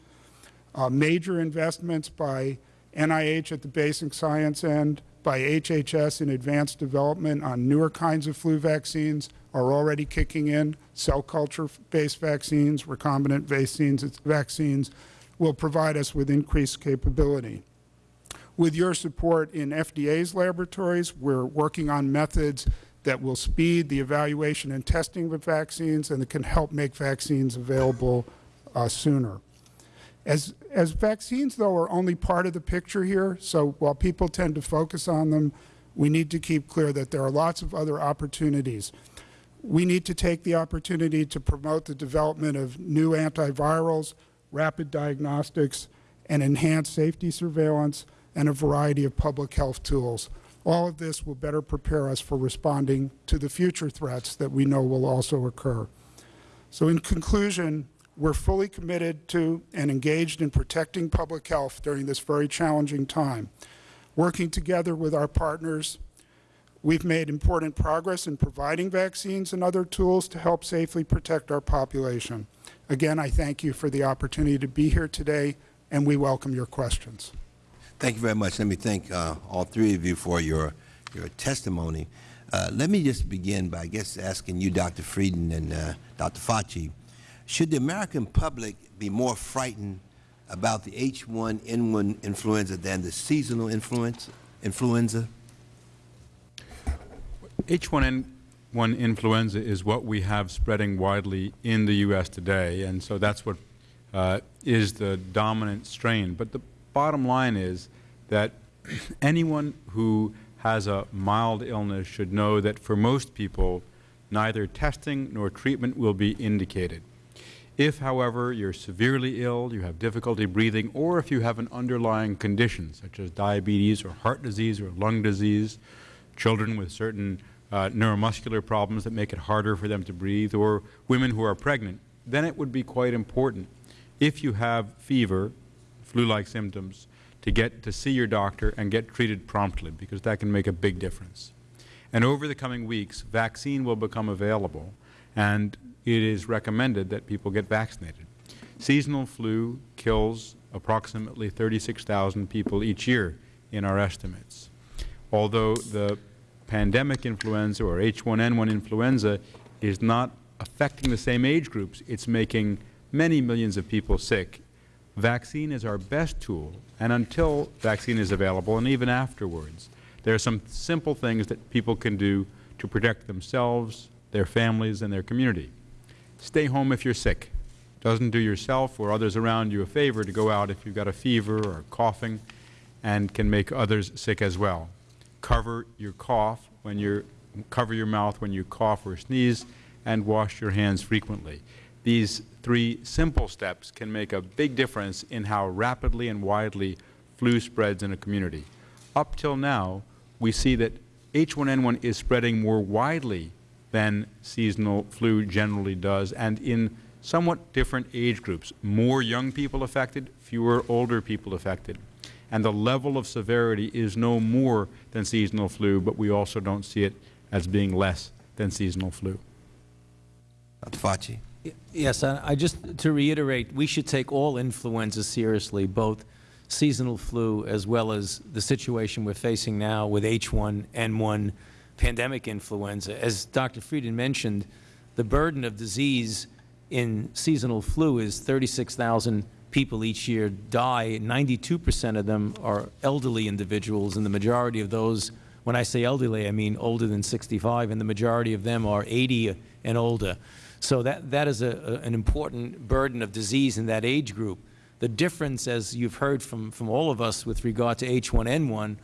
Uh, major investments by NIH at the basic science end, by HHS in advanced development on newer kinds of flu vaccines are already kicking in. Cell culture-based vaccines, recombinant vaccines, vaccines will provide us with increased capability. With your support in FDA's laboratories, we're working on methods that will speed the evaluation and testing of vaccines and that can help make vaccines available uh, sooner. As, as vaccines, though, are only part of the picture here, so while people tend to focus on them, we need to keep clear that there are lots of other opportunities. We need to take the opportunity to promote the development of new antivirals, rapid diagnostics, and enhanced safety surveillance, and a variety of public health tools. All of this will better prepare us for responding to the future threats that we know will also occur. So in conclusion, we're fully committed to and engaged in protecting public health during this very challenging time. Working together with our partners, we've made important progress in providing vaccines and other tools to help safely protect our population. Again, I thank you for the opportunity to be here today, and we welcome your questions. Thank you very much. Let me thank uh, all three of you for your, your testimony. Uh, let me just begin by, I guess, asking you, Dr. Frieden and uh, Dr. Fauci, should the American public be more frightened about the H1N1 influenza than the seasonal influenza? influenza? H1N1 influenza is what we have spreading widely in the U.S. today, and so that's what uh, is the dominant strain. But the bottom line is that (clears throat) anyone who has a mild illness should know that for most people, neither testing nor treatment will be indicated. If, however, you're severely ill, you have difficulty breathing, or if you have an underlying condition such as diabetes or heart disease or lung disease, children with certain uh, neuromuscular problems that make it harder for them to breathe, or women who are pregnant, then it would be quite important if you have fever, flu-like symptoms, to get to see your doctor and get treated promptly, because that can make a big difference. And over the coming weeks, vaccine will become available, and it is recommended that people get vaccinated. Seasonal flu kills approximately 36,000 people each year in our estimates. Although the pandemic influenza or H1N1 influenza is not affecting the same age groups, it is making many millions of people sick. Vaccine is our best tool, and until vaccine is available, and even afterwards, there are some simple things that people can do to protect themselves, their families, and their community. Stay home if you're sick. Doesn't do yourself or others around you a favor to go out if you've got a fever or coughing and can make others sick as well. Cover your cough when you cover your mouth when you cough or sneeze and wash your hands frequently. these three simple steps can make a big difference in how rapidly and widely flu spreads in a community. Up till now, we see that H1N1 is spreading more widely than seasonal flu generally does, and in somewhat different age groups. More young people affected, fewer older people affected. And the level of severity is no more than seasonal flu, but we also don't see it as being less than seasonal flu. Dr. Fauci. Yes, I I just, to reiterate, we should take all influenza seriously, both seasonal flu as well as the situation we're facing now with H1N1 pandemic influenza. As Dr. Frieden mentioned, the burden of disease in seasonal flu is 36,000 people each year die. 92 percent of them are elderly individuals, and the majority of those, when I say elderly, I mean older than 65, and the majority of them are 80 and older. So that, that is a, a, an important burden of disease in that age group. The difference, as you've heard from, from all of us with regard to H1N1,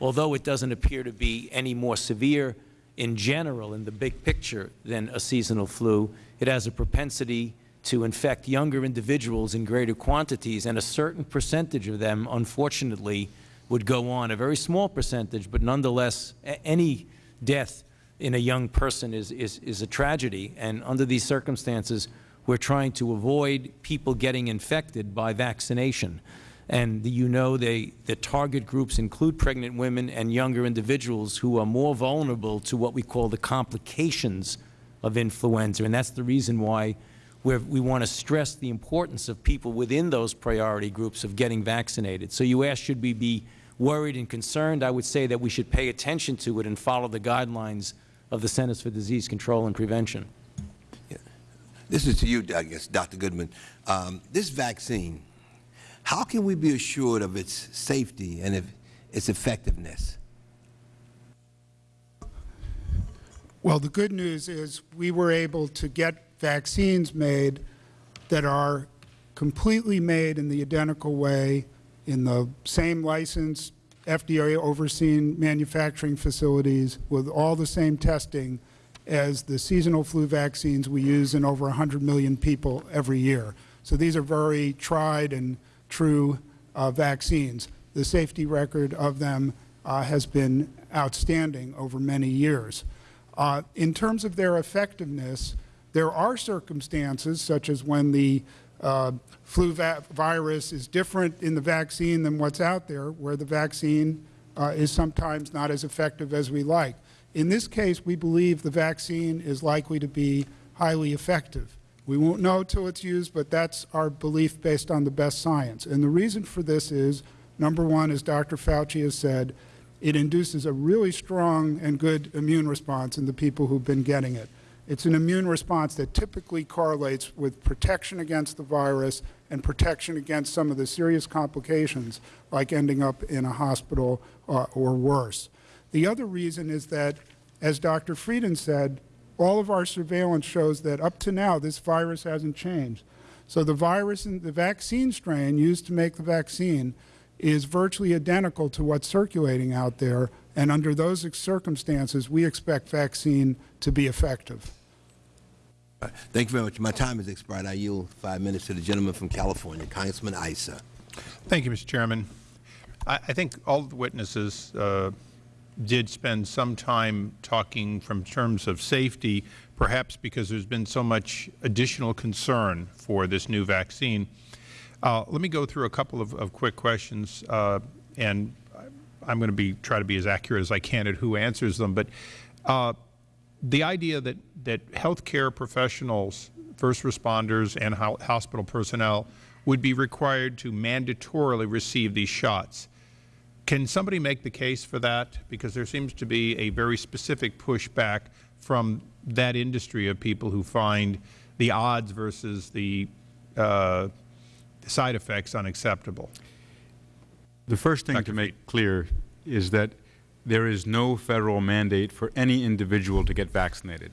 although it doesn't appear to be any more severe in general in the big picture than a seasonal flu, it has a propensity to infect younger individuals in greater quantities, and a certain percentage of them, unfortunately, would go on, a very small percentage, but nonetheless, any death in a young person is, is, is a tragedy. And under these circumstances, we're trying to avoid people getting infected by vaccination. And you know they, the target groups include pregnant women and younger individuals who are more vulnerable to what we call the complications of influenza. And that's the reason why we want to stress the importance of people within those priority groups of getting vaccinated. So you ask, should we be worried and concerned? I would say that we should pay attention to it and follow the guidelines of the Centers for Disease Control and Prevention. This is to you, I guess, Dr. Goodman. Um, this vaccine, how can we be assured of its safety and its effectiveness? Well, the good news is we were able to get vaccines made that are completely made in the identical way in the same licensed FDA overseen manufacturing facilities with all the same testing as the seasonal flu vaccines we use in over 100 million people every year. So these are very tried and true uh, vaccines. The safety record of them uh, has been outstanding over many years. Uh, in terms of their effectiveness, there are circumstances, such as when the uh, flu virus is different in the vaccine than what's out there, where the vaccine uh, is sometimes not as effective as we like. In this case, we believe the vaccine is likely to be highly effective. We won't know until it's used, but that's our belief based on the best science. And the reason for this is, number one, as Dr. Fauci has said, it induces a really strong and good immune response in the people who've been getting it. It's an immune response that typically correlates with protection against the virus and protection against some of the serious complications like ending up in a hospital uh, or worse. The other reason is that, as Dr. Frieden said, all of our surveillance shows that up to now this virus hasn't changed. So the virus and the vaccine strain used to make the vaccine is virtually identical to what's circulating out there, and under those circumstances, we expect vaccine to be effective. Thank you very much. My time has expired. I yield five minutes to the gentleman from California, Congressman Issa. Thank you, Mr. Chairman. I, I think all the witnesses uh, did spend some time talking from terms of safety, perhaps because there's been so much additional concern for this new vaccine. Uh, let me go through a couple of, of quick questions, uh, and I'm going to be try to be as accurate as I can at who answers them. But uh, the idea that, that healthcare professionals, first responders, and ho hospital personnel would be required to mandatorily receive these shots. Can somebody make the case for that? Because there seems to be a very specific pushback from that industry of people who find the odds versus the uh, side effects unacceptable. The first thing Dr. to make clear is that there is no Federal mandate for any individual to get vaccinated.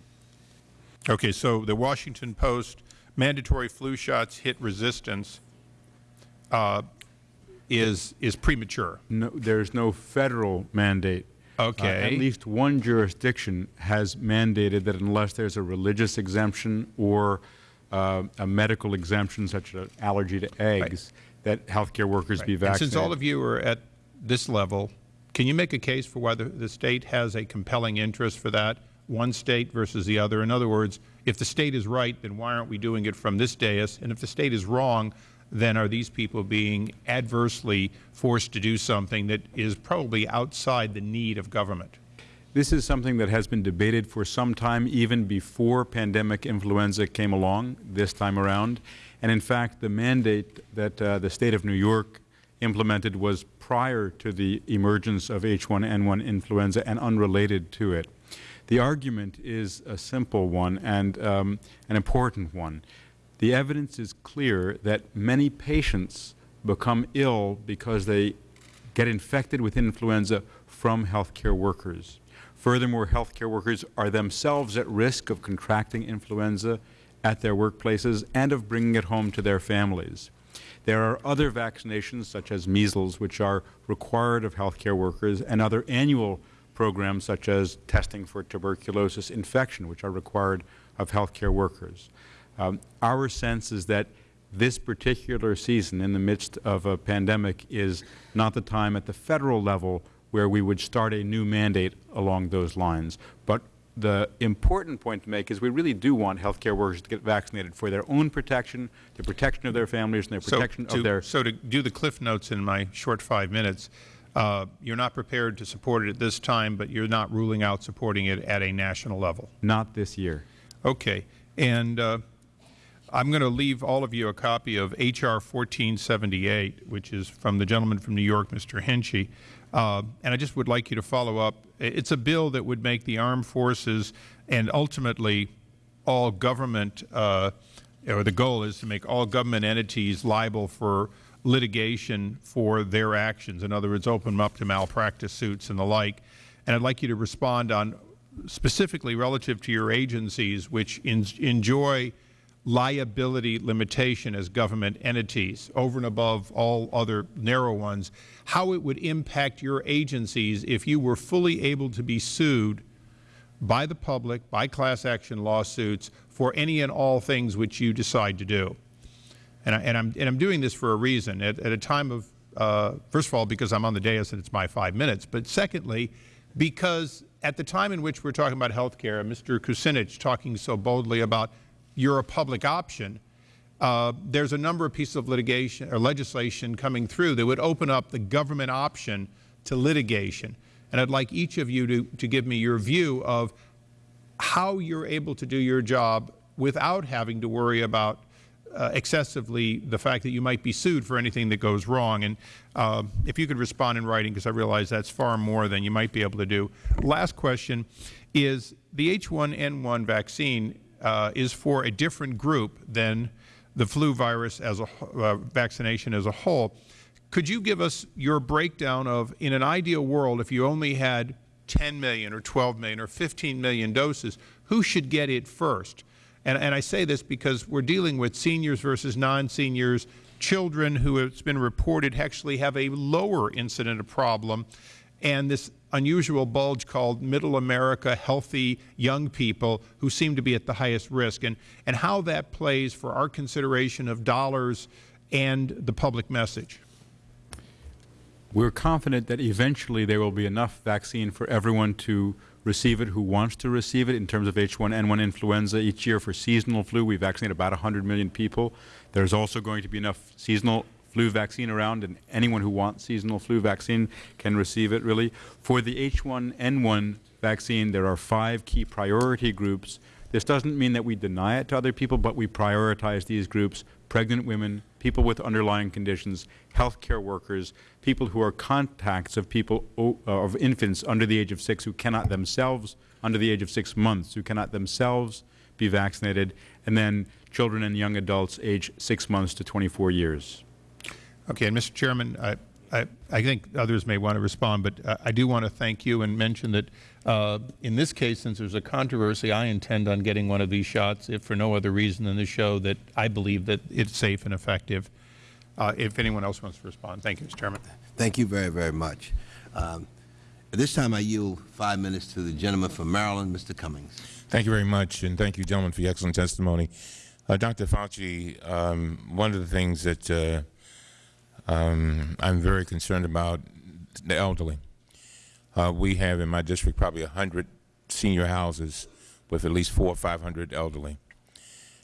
Okay, so the Washington Post mandatory flu shots hit resistance uh, is is premature. No, there is no Federal mandate. Okay. Uh, at least one jurisdiction has mandated that unless there's a religious exemption or uh, a medical exemption such as an allergy to eggs, that healthcare workers be And vaccinated. since all of you are at this level, can you make a case for whether the State has a compelling interest for that, one State versus the other? In other words, if the State is right, then why aren't we doing it from this dais? And if the State is wrong, then are these people being adversely forced to do something that is probably outside the need of government? This is something that has been debated for some time, even before pandemic influenza came along this time around. And in fact, the mandate that uh, the State of New York implemented was prior to the emergence of H1N1 influenza and unrelated to it. The argument is a simple one and um, an important one. The evidence is clear that many patients become ill because they get infected with influenza from healthcare workers. Furthermore, healthcare workers are themselves at risk of contracting influenza at their workplaces and of bringing it home to their families. There are other vaccinations, such as measles, which are required of healthcare workers, and other annual programs, such as testing for tuberculosis infection, which are required of healthcare workers. Um, our sense is that this particular season, in the midst of a pandemic, is not the time at the Federal level where we would start a new mandate along those lines. But the important point to make is we really do want healthcare workers to get vaccinated for their own protection, the protection of their families, and their protection so to, of their So to do the cliff notes in my short five minutes, uh, you're not prepared to support it at this time, but you're not ruling out supporting it at a national level. not this year. Okay. And uh, I'm going to leave all of you a copy of H.R. 1478, which is from the gentleman from New York, Mr. Hinchey. Uh, and I just would like you to follow up. It's a bill that would make the armed forces and ultimately all government, uh, or the goal is to make all government entities liable for litigation for their actions. In other words, open them up to malpractice suits and the like. And I'd like you to respond on specifically relative to your agencies which enjoy liability limitation as government entities over and above all other narrow ones, how it would impact your agencies if you were fully able to be sued by the public, by class action lawsuits, for any and all things which you decide to do. And, I, and, I'm, and I'm doing this for a reason. At, at a time of, uh, first of all, because I'm on the dais and it's my five minutes, but secondly, because at the time in which we're talking about health care, Mr. Kucinich talking so boldly about you're a public option, uh, there's a number of pieces of litigation or legislation coming through that would open up the government option to litigation. And I'd like each of you to, to give me your view of how you're able to do your job without having to worry about uh, excessively the fact that you might be sued for anything that goes wrong. And uh, if you could respond in writing, because I realize that's far more than you might be able to do. Last question is the H1N1 vaccine uh, is for a different group than the flu virus as a uh, vaccination as a whole. Could you give us your breakdown of, in an ideal world, if you only had 10 million or 12 million or 15 million doses, who should get it first? And, and I say this because we're dealing with seniors versus non-seniors, children who it's been reported actually have a lower incident of problem, and this unusual bulge called middle America healthy young people who seem to be at the highest risk, and, and how that plays for our consideration of dollars and the public message. We're confident that eventually there will be enough vaccine for everyone to receive it who wants to receive it in terms of H1N1 influenza. Each year for seasonal flu, we vaccinate about 100 million people. There's also going to be enough seasonal flu vaccine around, and anyone who wants seasonal flu vaccine can receive it, really. For the H1N1 vaccine, there are five key priority groups. This doesn't mean that we deny it to other people, but we prioritize these groups, pregnant women, people with underlying conditions, healthcare workers, people who are contacts of people, uh, of infants under the age of six who cannot themselves, under the age of six months, who cannot themselves be vaccinated, and then children and young adults age six months to 24 years. Okay, and Mr. Chairman, I, I, I think others may want to respond, but uh, I do want to thank you and mention that uh, in this case, since there's a controversy, I intend on getting one of these shots, if for no other reason than to show that I believe that it's safe and effective. Uh, if anyone else wants to respond. Thank you, Mr. Chairman. Thank you very, very much. Um, At this time, I yield five minutes to the gentleman from Maryland, Mr. Cummings. Thank you very much, and thank you, gentlemen, for your excellent testimony. Uh, Dr. Fauci, um, one of the things that uh, um, I'm very concerned about the elderly. Uh, we have in my district probably 100 senior houses with at least four or 500 elderly.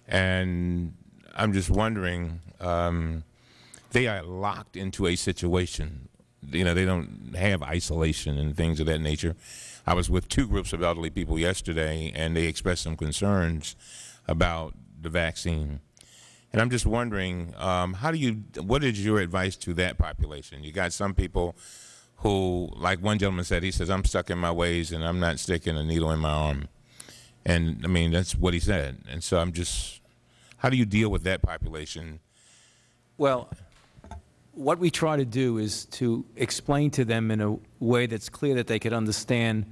And I'm just wondering, um, they are locked into a situation. You know, they don't have isolation and things of that nature. I was with two groups of elderly people yesterday, and they expressed some concerns about the vaccine. And I'm just wondering, um, how do you, what is your advice to that population? You got some people who, like one gentleman said, he says, I'm stuck in my ways and I'm not sticking a needle in my arm. And I mean, that's what he said. And so I'm just, how do you deal with that population? Well, what we try to do is to explain to them in a way that's clear that they could understand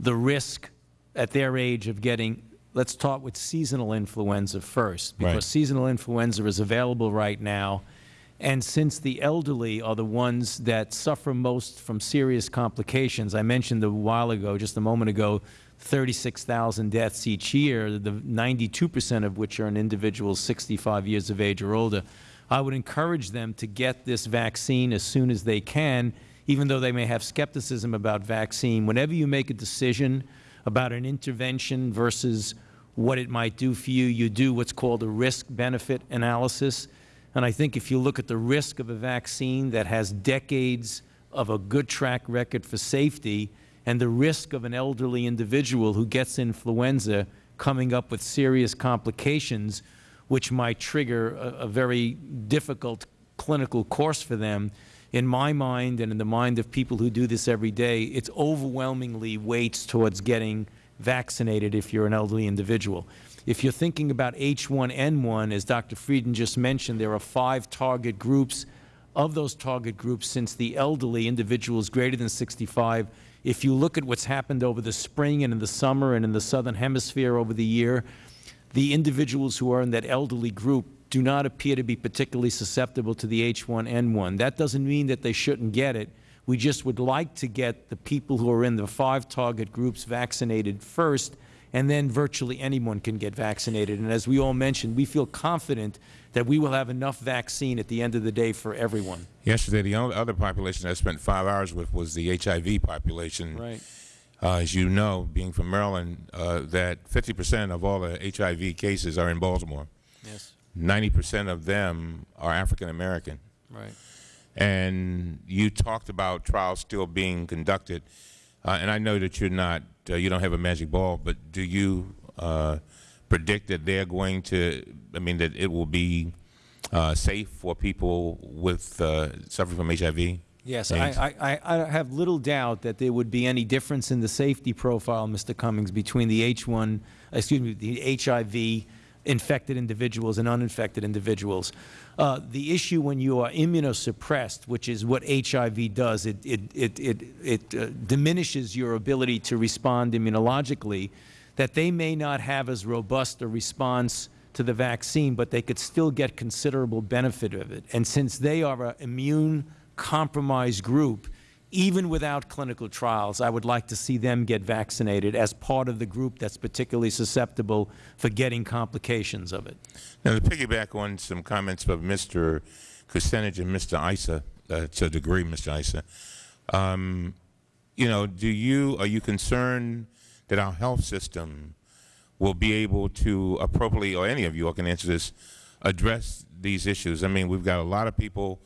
the risk at their age of getting, let's start with seasonal influenza first, because Right. seasonal influenza is available right now. And since the elderly are the ones that suffer most from serious complications, I mentioned a while ago, just a moment ago, 36,000 deaths each year, the 92 percent of which are in individuals 65 years of age or older. I would encourage them to get this vaccine as soon as they can, even though they may have skepticism about vaccine. Whenever you make a decision about an intervention versus what it might do for you, you do what's called a risk-benefit analysis. And I think if you look at the risk of a vaccine that has decades of a good track record for safety and the risk of an elderly individual who gets influenza coming up with serious complications, which might trigger a, a very difficult clinical course for them, in my mind and in the mind of people who do this every day, it's overwhelmingly weights towards getting vaccinated if you're an elderly individual. If you're thinking about H1N1, as Dr. Frieden just mentioned, there are five target groups. Of those target groups, since the elderly individuals greater than 65, if you look at what's happened over the spring and in the summer and in the southern hemisphere over the year, the individuals who are in that elderly group do not appear to be particularly susceptible to the H1N1. That doesn't mean that they shouldn't get it. We just would like to get the people who are in the five target groups vaccinated first, and then virtually anyone can get vaccinated. And as we all mentioned, we feel confident that we will have enough vaccine at the end of the day for everyone. Yesterday, the only other population I spent five hours with was the HIV population. Right. Uh, as you know, being from Maryland, uh, that 50 percent of all the HIV cases are in Baltimore. Yes. 90 percent of them are African American. Right. And you talked about trials still being conducted, uh, and I know that you're not, uh, you don't have a magic ball, but do you uh, predict that they're going to, I mean, that it will be uh, safe for people with uh, suffering from HIV? Yes, I, I, I I have little doubt that there would be any difference in the safety profile, Mr. Cummings, between the H1, excuse me, the HIV infected individuals and uninfected individuals. Uh, the issue when you are immunosuppressed, which is what HIV does, it, it, it, it, it uh, diminishes your ability to respond immunologically, that they may not have as robust a response to the vaccine, but they could still get considerable benefit of it. And since they are an immune compromised group, even without clinical trials, I would like to see them get vaccinated as part of the group that's particularly susceptible for getting complications of it. Now, to piggyback on some comments of Mr. Kucinich and Mr. Issa, uh, to a degree, Mr. Issa, um, you know, do you, are you concerned that our health system will be able to appropriately, or any of you all can answer this, address these issues? I mean, we've got a lot of people,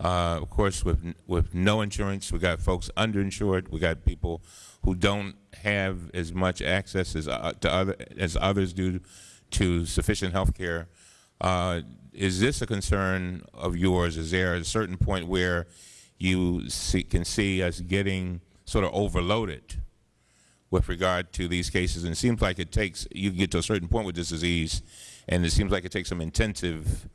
uh, of course, with, with no insurance. We've got folks underinsured. We've got people who don't have as much access as, uh, to other, as others do to sufficient health care. Uh, is this a concern of yours? Is there a certain point where you see, can see us getting sort of overloaded with regard to these cases? And it seems like it takes, you get to a certain point with this disease, and it seems like it takes some intensive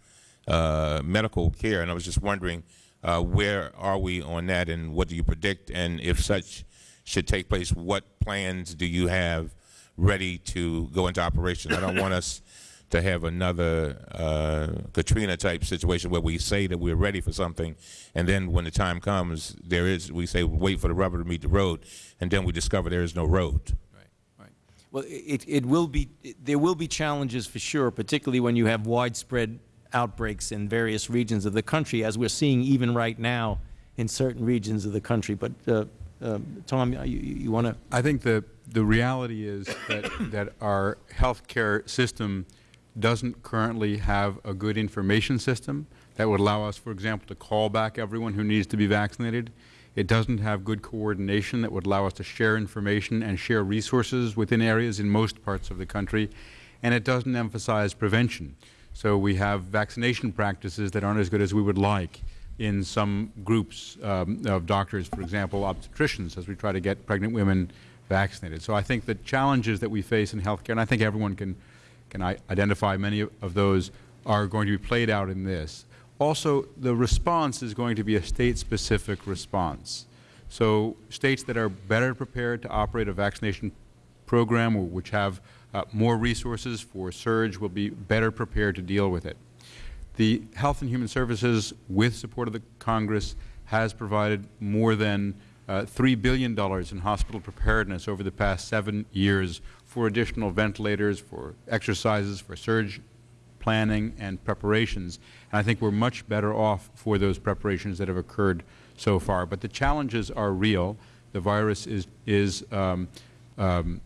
medical care. And I was just wondering, uh, where are we on that, and what do you predict? And if such should take place, what plans do you have ready to go into operation? I don't want us (coughs) to have another uh, Katrina type situation where we say that we're ready for something, and then when the time comes, there is we say wait for the rubber to meet the road, and then we discover there is no road. Right. Well, it, it will be, there will be challenges for sure, particularly when you have widespread outbreaks in various regions of the country, as we're seeing even right now in certain regions of the country. But, uh, uh, Tom, you, you want to? I think the, the reality is that, that our health care system doesn't currently have a good information system that would allow us, for example, to call back everyone who needs to be vaccinated. It doesn't have good coordination that would allow us to share information and share resources within areas in most parts of the country. And it doesn't emphasize prevention. So we have vaccination practices that aren't as good as we would like in some groups um, of doctors, for example, obstetricians, as we try to get pregnant women vaccinated. So I think the challenges that we face in healthcare, and I think everyone can, can identify many of those, are going to be played out in this. Also, the response is going to be a state-specific response. So states that are better prepared to operate a vaccination program which have uh, more resources for surge will be better prepared to deal with it. The Health and Human Services, with support of the Congress, has provided more than uh, $3 billion in hospital preparedness over the past seven years for additional ventilators, for exercises, for surge planning and preparations. And I think we are much better off for those preparations that have occurred so far. But the challenges are real. The virus is, is um, um,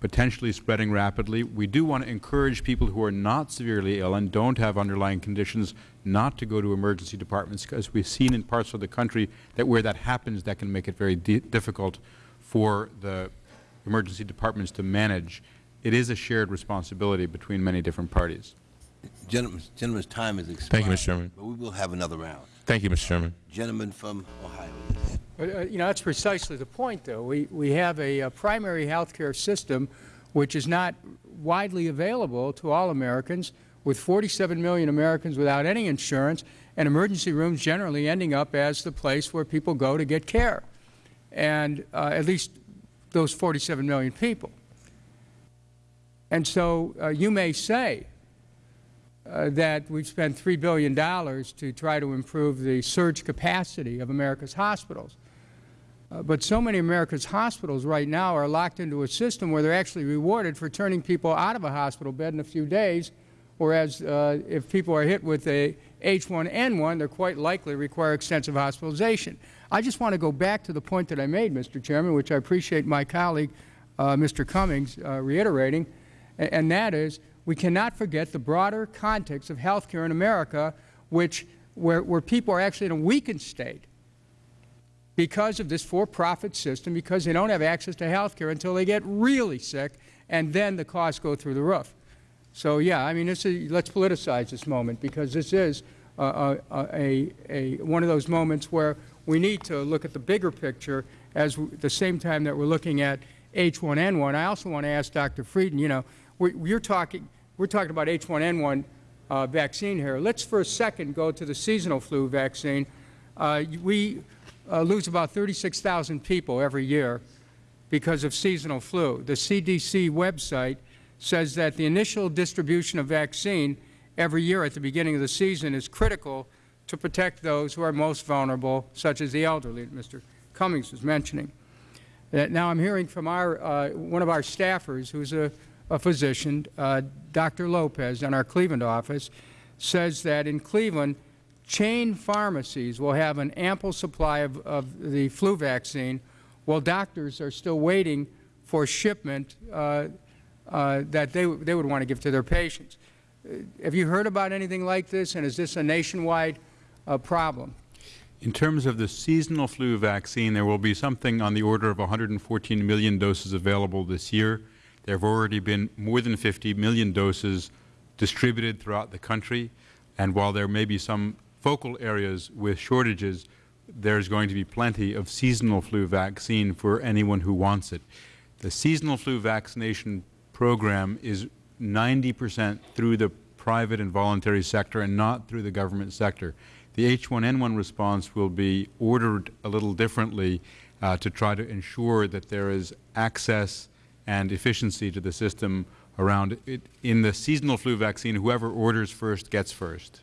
potentially spreading rapidly. We do want to encourage people who are not severely ill and don't have underlying conditions not to go to emergency departments because we have seen in parts of the country that where that happens that can make it very difficult for the emergency departments to manage. It is a shared responsibility between many different parties. Gentlemen, gentleman's time is expired. Thank you, Mr. Chairman. But we will have another round. Thank you, Mr. Chairman. Gentleman from Ohio. Uh, you know, that's precisely the point, though. We, we have a, a primary health care system which is not widely available to all Americans, with 47 million Americans without any insurance, and emergency rooms generally ending up as the place where people go to get care, and uh, at least those 47 million people. And so uh, you may say, uh, that we've spent $3 billion to try to improve the surge capacity of America's hospitals. Uh, but so many America's hospitals right now are locked into a system where they're actually rewarded for turning people out of a hospital bed in a few days, whereas uh, if people are hit with a H1N1, they're quite likely to require extensive hospitalization. I just want to go back to the point that I made, Mr. Chairman, which I appreciate my colleague, uh, Mr. Cummings, uh, reiterating, and, and that is we cannot forget the broader context of health care in America, which, where, where people are actually in a weakened state because of this for-profit system, because they don't have access to health care until they get really sick, and then the costs go through the roof. So, yeah, I mean, this is, let's politicize this moment, because this is a, a, a, one of those moments where we need to look at the bigger picture as the same time that we're looking at H1N1. I also want to ask Dr. Frieden, you know, we, are talking, we're talking about H1N1 uh, vaccine here. Let's for a second go to the seasonal flu vaccine. Uh, we uh, lose about 36,000 people every year because of seasonal flu. The CDC website says that the initial distribution of vaccine every year at the beginning of the season is critical to protect those who are most vulnerable, such as the elderly Mr. Cummings was mentioning. Uh, now I'm hearing from our, uh, one of our staffers who's a a physician, uh, Dr. Lopez, in our Cleveland office, says that in Cleveland, chain pharmacies will have an ample supply of, of the flu vaccine, while doctors are still waiting for shipment uh, uh, that they, they would want to give to their patients. Have you heard about anything like this, and is this a nationwide uh, problem? In terms of the seasonal flu vaccine, there will be something on the order of 114 million doses available this year. There have already been more than 50 million doses distributed throughout the country. And while there may be some focal areas with shortages, there is going to be plenty of seasonal flu vaccine for anyone who wants it. The seasonal flu vaccination program is 90 percent through the private and voluntary sector and not through the government sector. The H1N1 response will be ordered a little differently uh, to try to ensure that there is access and efficiency to the system around it. In the seasonal flu vaccine, whoever orders first gets first.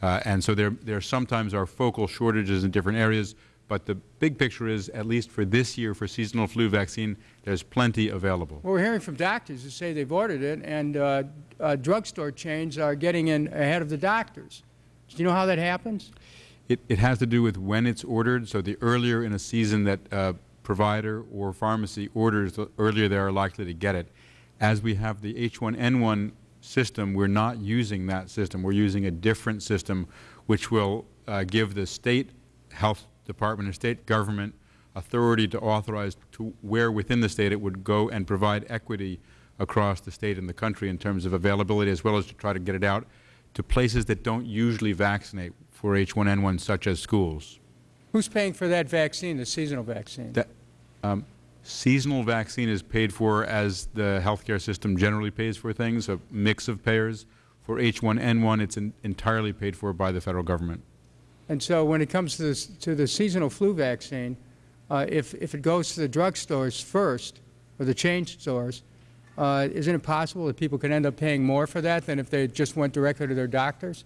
Uh, and so there, there sometimes are focal shortages in different areas, But the big picture is, at least for this year, for seasonal flu vaccine, there's plenty available. Well, we're hearing from doctors who say they've ordered it, and uh, uh, drugstore chains are getting in ahead of the doctors. Do you know how that happens? It, it has to do with when it's ordered. So the earlier in a season that a provider or pharmacy orders, the earlier they are likely to get it. As we have the H1N1 system, we're not using that system. We're using a different system which will uh, give the state health department and state government authority to authorize to where within the state it would go and provide equity across the state and the country in terms of availability as well as to try to get it out to places that don't usually vaccinate for H1N1 such as schools. Who's paying for that vaccine, the seasonal vaccine? That, um, seasonal vaccine is paid for as the healthcare system generally pays for things, a mix of payers. For H1N1, it's in, entirely paid for by the Federal Government. And so when it comes to, this, to the seasonal flu vaccine, uh, if, if it goes to the drugstores first, or the chain stores, uh, isn't it possible that people could end up paying more for that than if they just went directly to their doctors?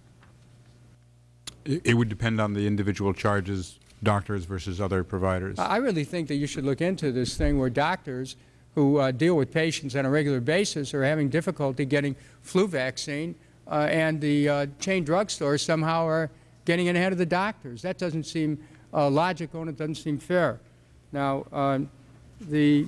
It, it would depend on the individual charges, doctors versus other providers. I really think that you should look into this thing where doctors who uh, deal with patients on a regular basis are having difficulty getting flu vaccine, uh, and the uh, chain drugstores somehow are getting in ahead of the doctors. That doesn't seem uh, logical and it doesn't seem fair. Now, um, the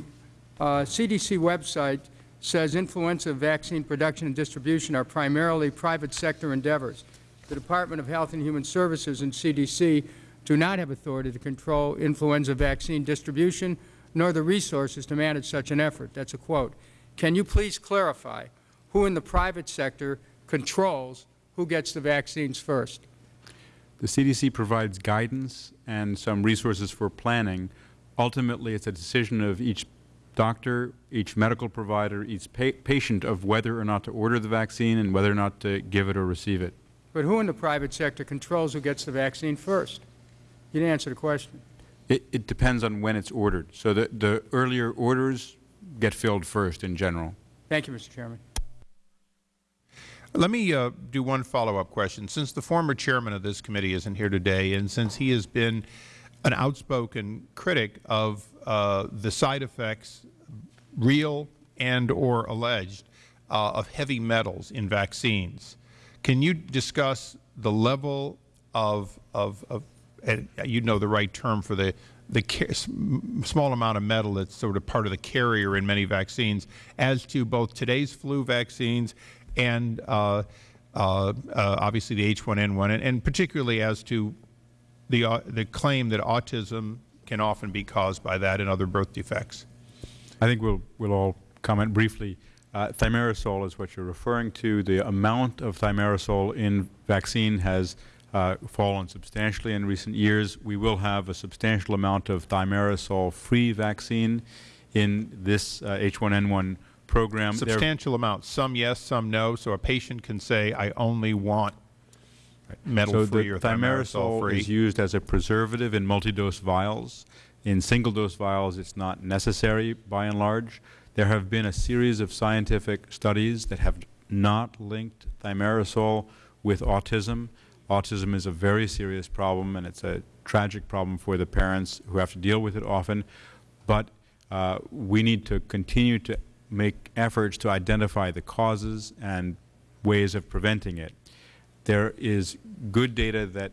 CDC uh, website says influenza vaccine production and distribution are primarily private sector endeavors. The Department of Health and Human Services and CDC do not have authority to control influenza vaccine distribution nor the resources to manage such an effort. That's a quote. Can you please clarify who in the private sector controls who gets the vaccines first? The CDC provides guidance and some resources for planning. Ultimately, it's a decision of each doctor, each medical provider, each pa patient of whether or not to order the vaccine and whether or not to give it or receive it. But who in the private sector controls who gets the vaccine first? You didn't answer the question. It, it depends on when it's ordered. So the, the earlier orders get filled first in general. Thank you, Mr. Chairman. Let me uh, do one follow-up question. Since the former chairman of this committee isn't here today, and since he has been an outspoken critic of uh, the side effects, real and or alleged, uh, of heavy metals in vaccines, can you discuss the level of, of, of you know the right term for the the small amount of metal that's sort of part of the carrier in many vaccines as to both today's flu vaccines and uh, uh, uh, obviously the H1N1, and, and, particularly as to the, uh, the claim that autism can often be caused by that and other birth defects. I think we'll, we'll all comment briefly. Uh, thimerosal is what you're referring to. The amount of thimerosal in vaccine has uh, fallen substantially in recent years. We will have a substantial amount of thimerosal-free vaccine in this H1N1 program. Substantial amount. Some yes, some no. So a patient can say, I only want metal-free so or thimerosal-free. is used as a preservative in multi-dose vials. In single-dose vials, it's not necessary by and large. There have been a series of scientific studies that have not linked thimerosal with autism. Autism is a very serious problem, and it's a tragic problem for the parents who have to deal with it often. But uh, we need to continue to make efforts to identify the causes and ways of preventing it. There is good data that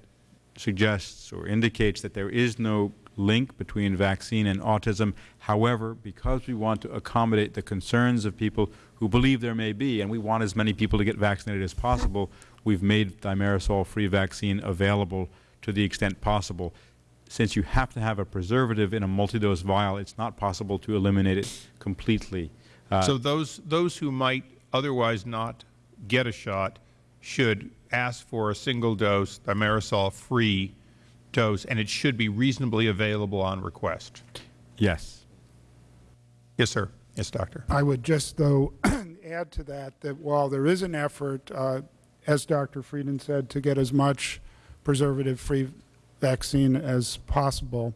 suggests or indicates that there is no link between vaccine and autism. However, because we want to accommodate the concerns of people who believe there may be, and we want as many people to get vaccinated as possible, we've made thimerosal-free vaccine available to the extent possible since you have to have a preservative in a multi-dose vial, it's not possible to eliminate it completely. Uh, so those, those who might otherwise not get a shot should ask for a single dose thimerosal-free dose, and it should be reasonably available on request. Yes. Yes, sir. Yes, Doctor. I would just, though, (clears throat) add to that that while there is an effort, uh, as Dr. Frieden said, to get as much preservative-free vaccine as possible,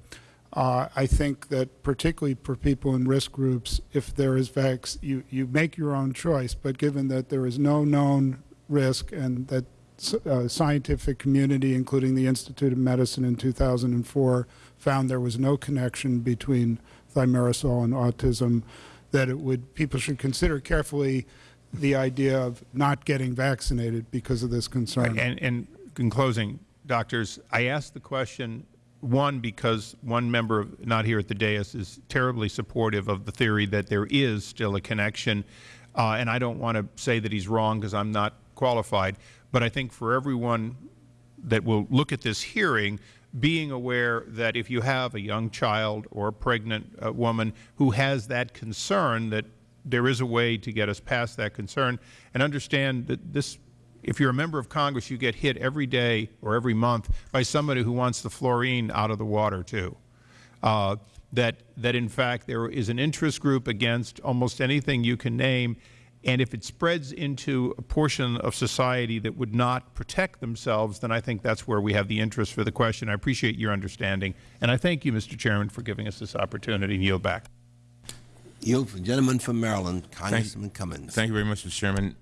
uh, I think that particularly for people in risk groups, if there is vax, you, you make your own choice, but given that there is no known risk and that uh, scientific community, including the Institute of Medicine in 2004, found there was no connection between thimerosal and autism, that it would, people should consider carefully the idea of not getting vaccinated because of this concern. And, and in closing, doctors, I asked the question, one, because one member of- not here at the dais is terribly supportive of the theory that there is still a connection, uh, and I don't want to say that he's wrong because I'm not qualified, but I think for everyone that will look at this hearing, being aware that if you have a young child or a pregnant uh, woman who has that concern, that there is a way to get us past that concern, and understand that this, if you're a member of Congress, you get hit every day or every month by somebody who wants the fluorine out of the water, too. Uh, that, that in fact there is an interest group against almost anything you can name, and if it spreads into a portion of society that would not protect themselves, then I think that's where we have the interest for the question. I appreciate your understanding, and I thank you, Mr. Chairman, for giving us this opportunity yield back. Yield for gentleman from Maryland, Congressman Cummings. Thank you very much, Mr. Chairman.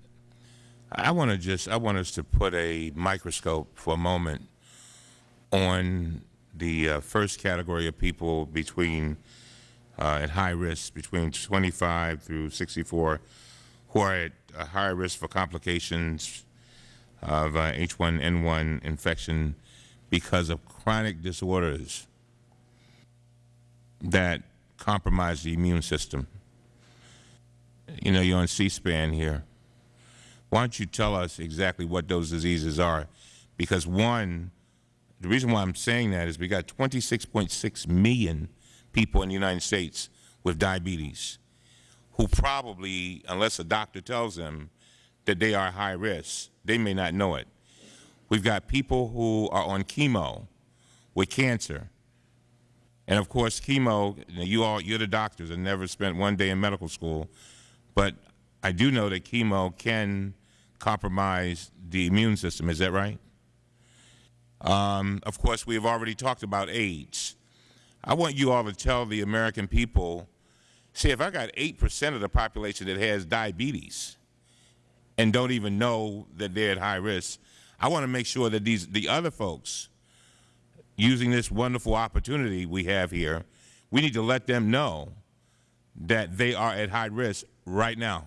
I want to just, I want us to put a microscope for a moment on the uh, first category of people between, uh, at high risk, between 25 through 64, who are at a high risk for complications of uh, H1N1 infection because of chronic disorders that compromise the immune system. You know, you're on C-SPAN here. Why don't you tell us exactly what those diseases are? Because one, the reason why I'm saying that is we got 26.6 million people in the United States with diabetes who probably, unless a doctor tells them that they are high risk, they may not know it. We've got people who are on chemo with cancer. And of course, chemo, you all, you're the doctors and never spent one day in medical school, but I do know that chemo can compromise the immune system. Is that right? Um, of course, we have already talked about AIDS. I want you all to tell the American people, see, if I got 8 percent of the population that has diabetes and don't even know that they're at high risk, I want to make sure that these the other folks using this wonderful opportunity we have here, we need to let them know that they are at high risk right now.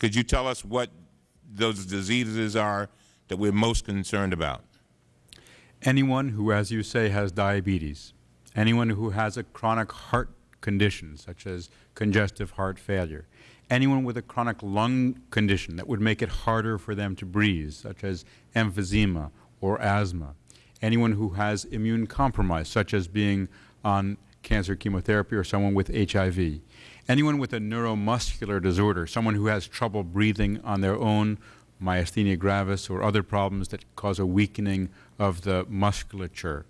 Could you tell us what those diseases are that we're most concerned about? Anyone who, as you say, has diabetes, anyone who has a chronic heart condition, such as congestive heart failure, anyone with a chronic lung condition that would make it harder for them to breathe, such as emphysema or asthma, anyone who has immune compromise, such as being on cancer chemotherapy or someone with HIV, anyone with a neuromuscular disorder, someone who has trouble breathing on their own, myasthenia gravis or other problems that cause a weakening of the musculature,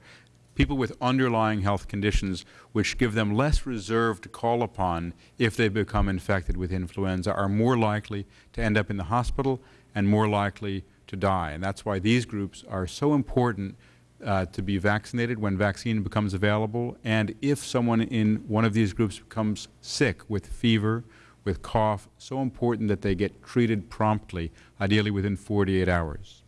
people with underlying health conditions which give them less reserve to call upon if they become infected with influenza are more likely to end up in the hospital and more likely to die. And that's why these groups are so important uh, to be vaccinated when vaccine becomes available. And if someone in one of these groups becomes sick with fever, with cough, so important that they get treated promptly, ideally within 48 hours.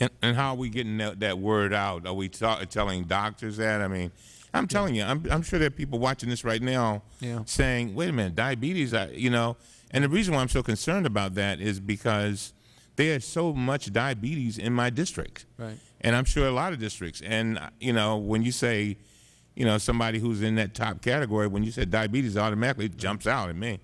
And, and how are we getting that, that word out? Are we telling doctors that? I mean, I'm telling you, I'm, I'm sure there are people watching this right now Yeah. saying, wait a minute, diabetes, I, you know. And the reason why I'm so concerned about that is because there's so much diabetes in my district. Right. And I'm sure a lot of districts. And, uh, you know, when you say, you know, somebody who's in that top category, when you said diabetes, automatically it jumps out at me.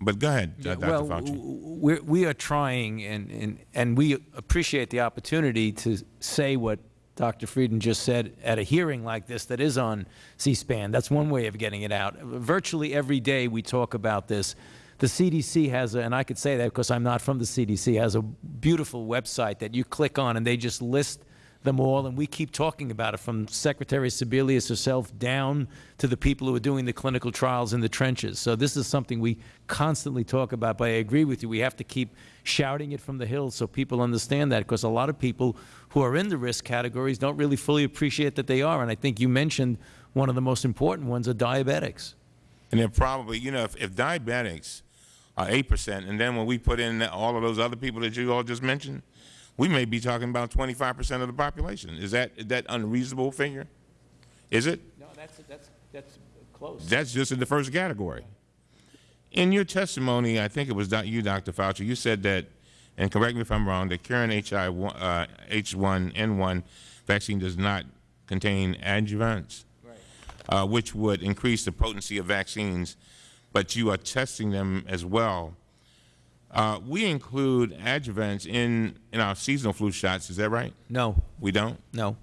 But go ahead, uh, Dr. well, Fauci. we're, we are trying, and, and, and we appreciate the opportunity to say what Dr. Frieden just said at a hearing like this that is on C-SPAN. That's one way of getting it out. Virtually every day we talk about this. The CDC has, a, and I could say that because I'm not from the CDC, has a beautiful website that you click on and they just list them all, and we keep talking about it from Secretary Sebelius herself down to the people who are doing the clinical trials in the trenches. So this is something we constantly talk about, but I agree with you. We have to keep shouting it from the hills so people understand that, because a lot of people who are in the risk categories don't really fully appreciate that they are, and I think you mentioned one of the most important ones are diabetics. And then probably, you know, if, if diabetics are 8 percent, and then when we put in all of those other people that you all just mentioned, we may be talking about 25 percent of the population. Is that, is that unreasonable figure? Is it? No, that's, that's, that's close. That's just in the first category. In your testimony, I think it was you, Dr. Fauci, you said that, and correct me if I'm wrong, the current HI, uh, H1N1 vaccine does not contain adjuvants, uh, which would increase the potency of vaccines, but you are testing them as well. Uh, we include adjuvants in, in our seasonal flu shots, is that right? No, We don't? no.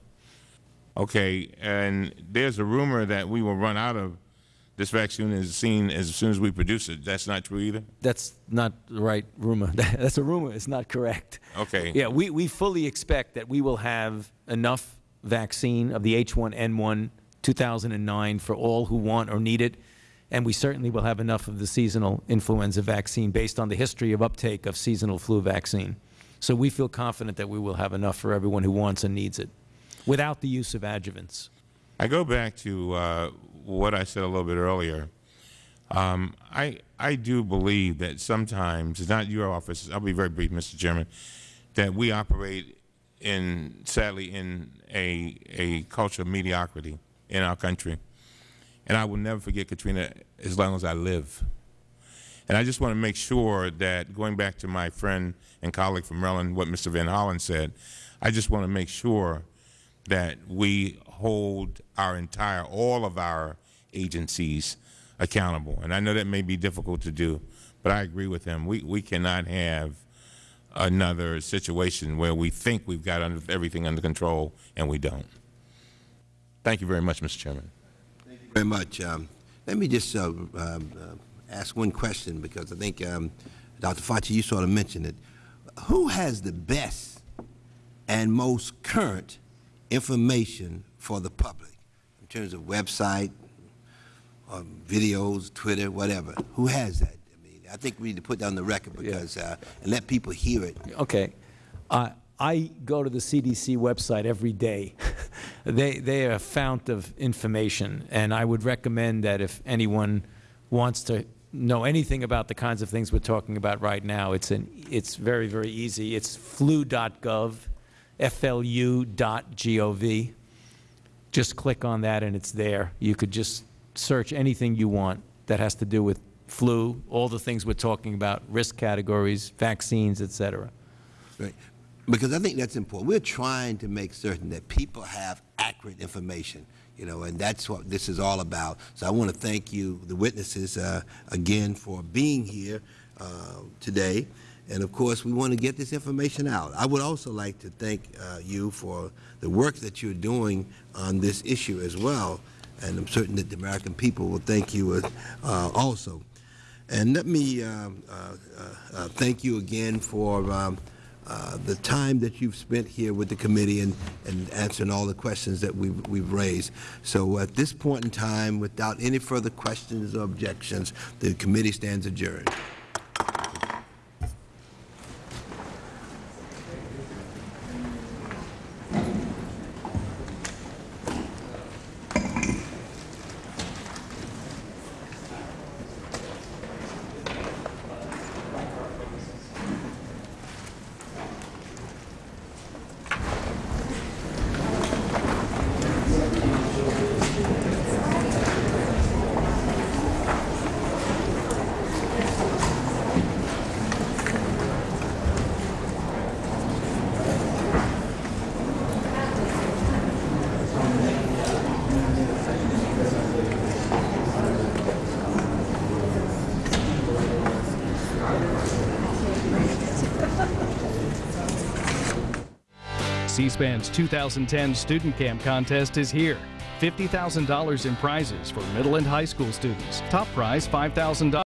Okay, and there's a rumor that we will run out of this vaccine as seen as soon as we produce it. That's not true either? That's not the right rumor. (laughs) That's a rumor. It's not correct. Okay. Yeah, we, we fully expect that we will have enough vaccine of the H1N1 2009 for all who want or need it, and we certainly will have enough of the seasonal influenza vaccine based on the history of uptake of seasonal flu vaccine. So we feel confident that we will have enough for everyone who wants and needs it, without the use of adjuvants. I go back to uh, what I said a little bit earlier. Um, I I do believe that sometimes it's not your office. I'll be very brief, Mr. Chairman. That we operate in sadly in a a culture of mediocrity in our country, and I will never forget Katrina as long as I live. And I just want to make sure that going back to my friend and colleague from Maryland, what Mr. Van Hollen said, I just want to make sure that we hold our entire, all of our agencies accountable. And I know that may be difficult to do, but I agree with him. We, we cannot have another situation where we think we've got under, everything under control and we don't. Thank you very much, Mr. Chairman. Very much. Um, let me just uh, um, uh, ask one question because I think, um, Dr. Fauci, you sort of mentioned it. Who has the best and most current information for the public in terms of website, or videos, Twitter, whatever? Who has that? I mean, I think we need to put that on the record because uh, and let people hear it. Okay. Uh, I go to the CDC website every day. (laughs) they, they are a fount of information, and I would recommend that if anyone wants to know anything about the kinds of things we're talking about right now, it's, an, it's very, very easy. It's flu.gov, flu.gov. Just click on that and it's there. You could just search anything you want that has to do with flu, all the things we're talking about, risk categories, vaccines, et cetera. Right. Because I think that's important. We're trying to make certain that people have accurate information, you know, and that's what this is all about. So I want to thank you, the witnesses, uh, again for being here uh, today. And of course, we want to get this information out. I would also like to thank uh, you for the work that you're doing on this issue as well. And I'm certain that the American people will thank you uh, also. And let me um, uh, uh, thank you again for um, uh, the time that you've spent here with the committee and, and answering all the questions that we've, we've raised. So at this point in time, without any further questions or objections, the committee stands adjourned. C-SPAN's 2010 Student Camp Contest is here. $50,000 in prizes for middle and high school students. Top prize $5,000.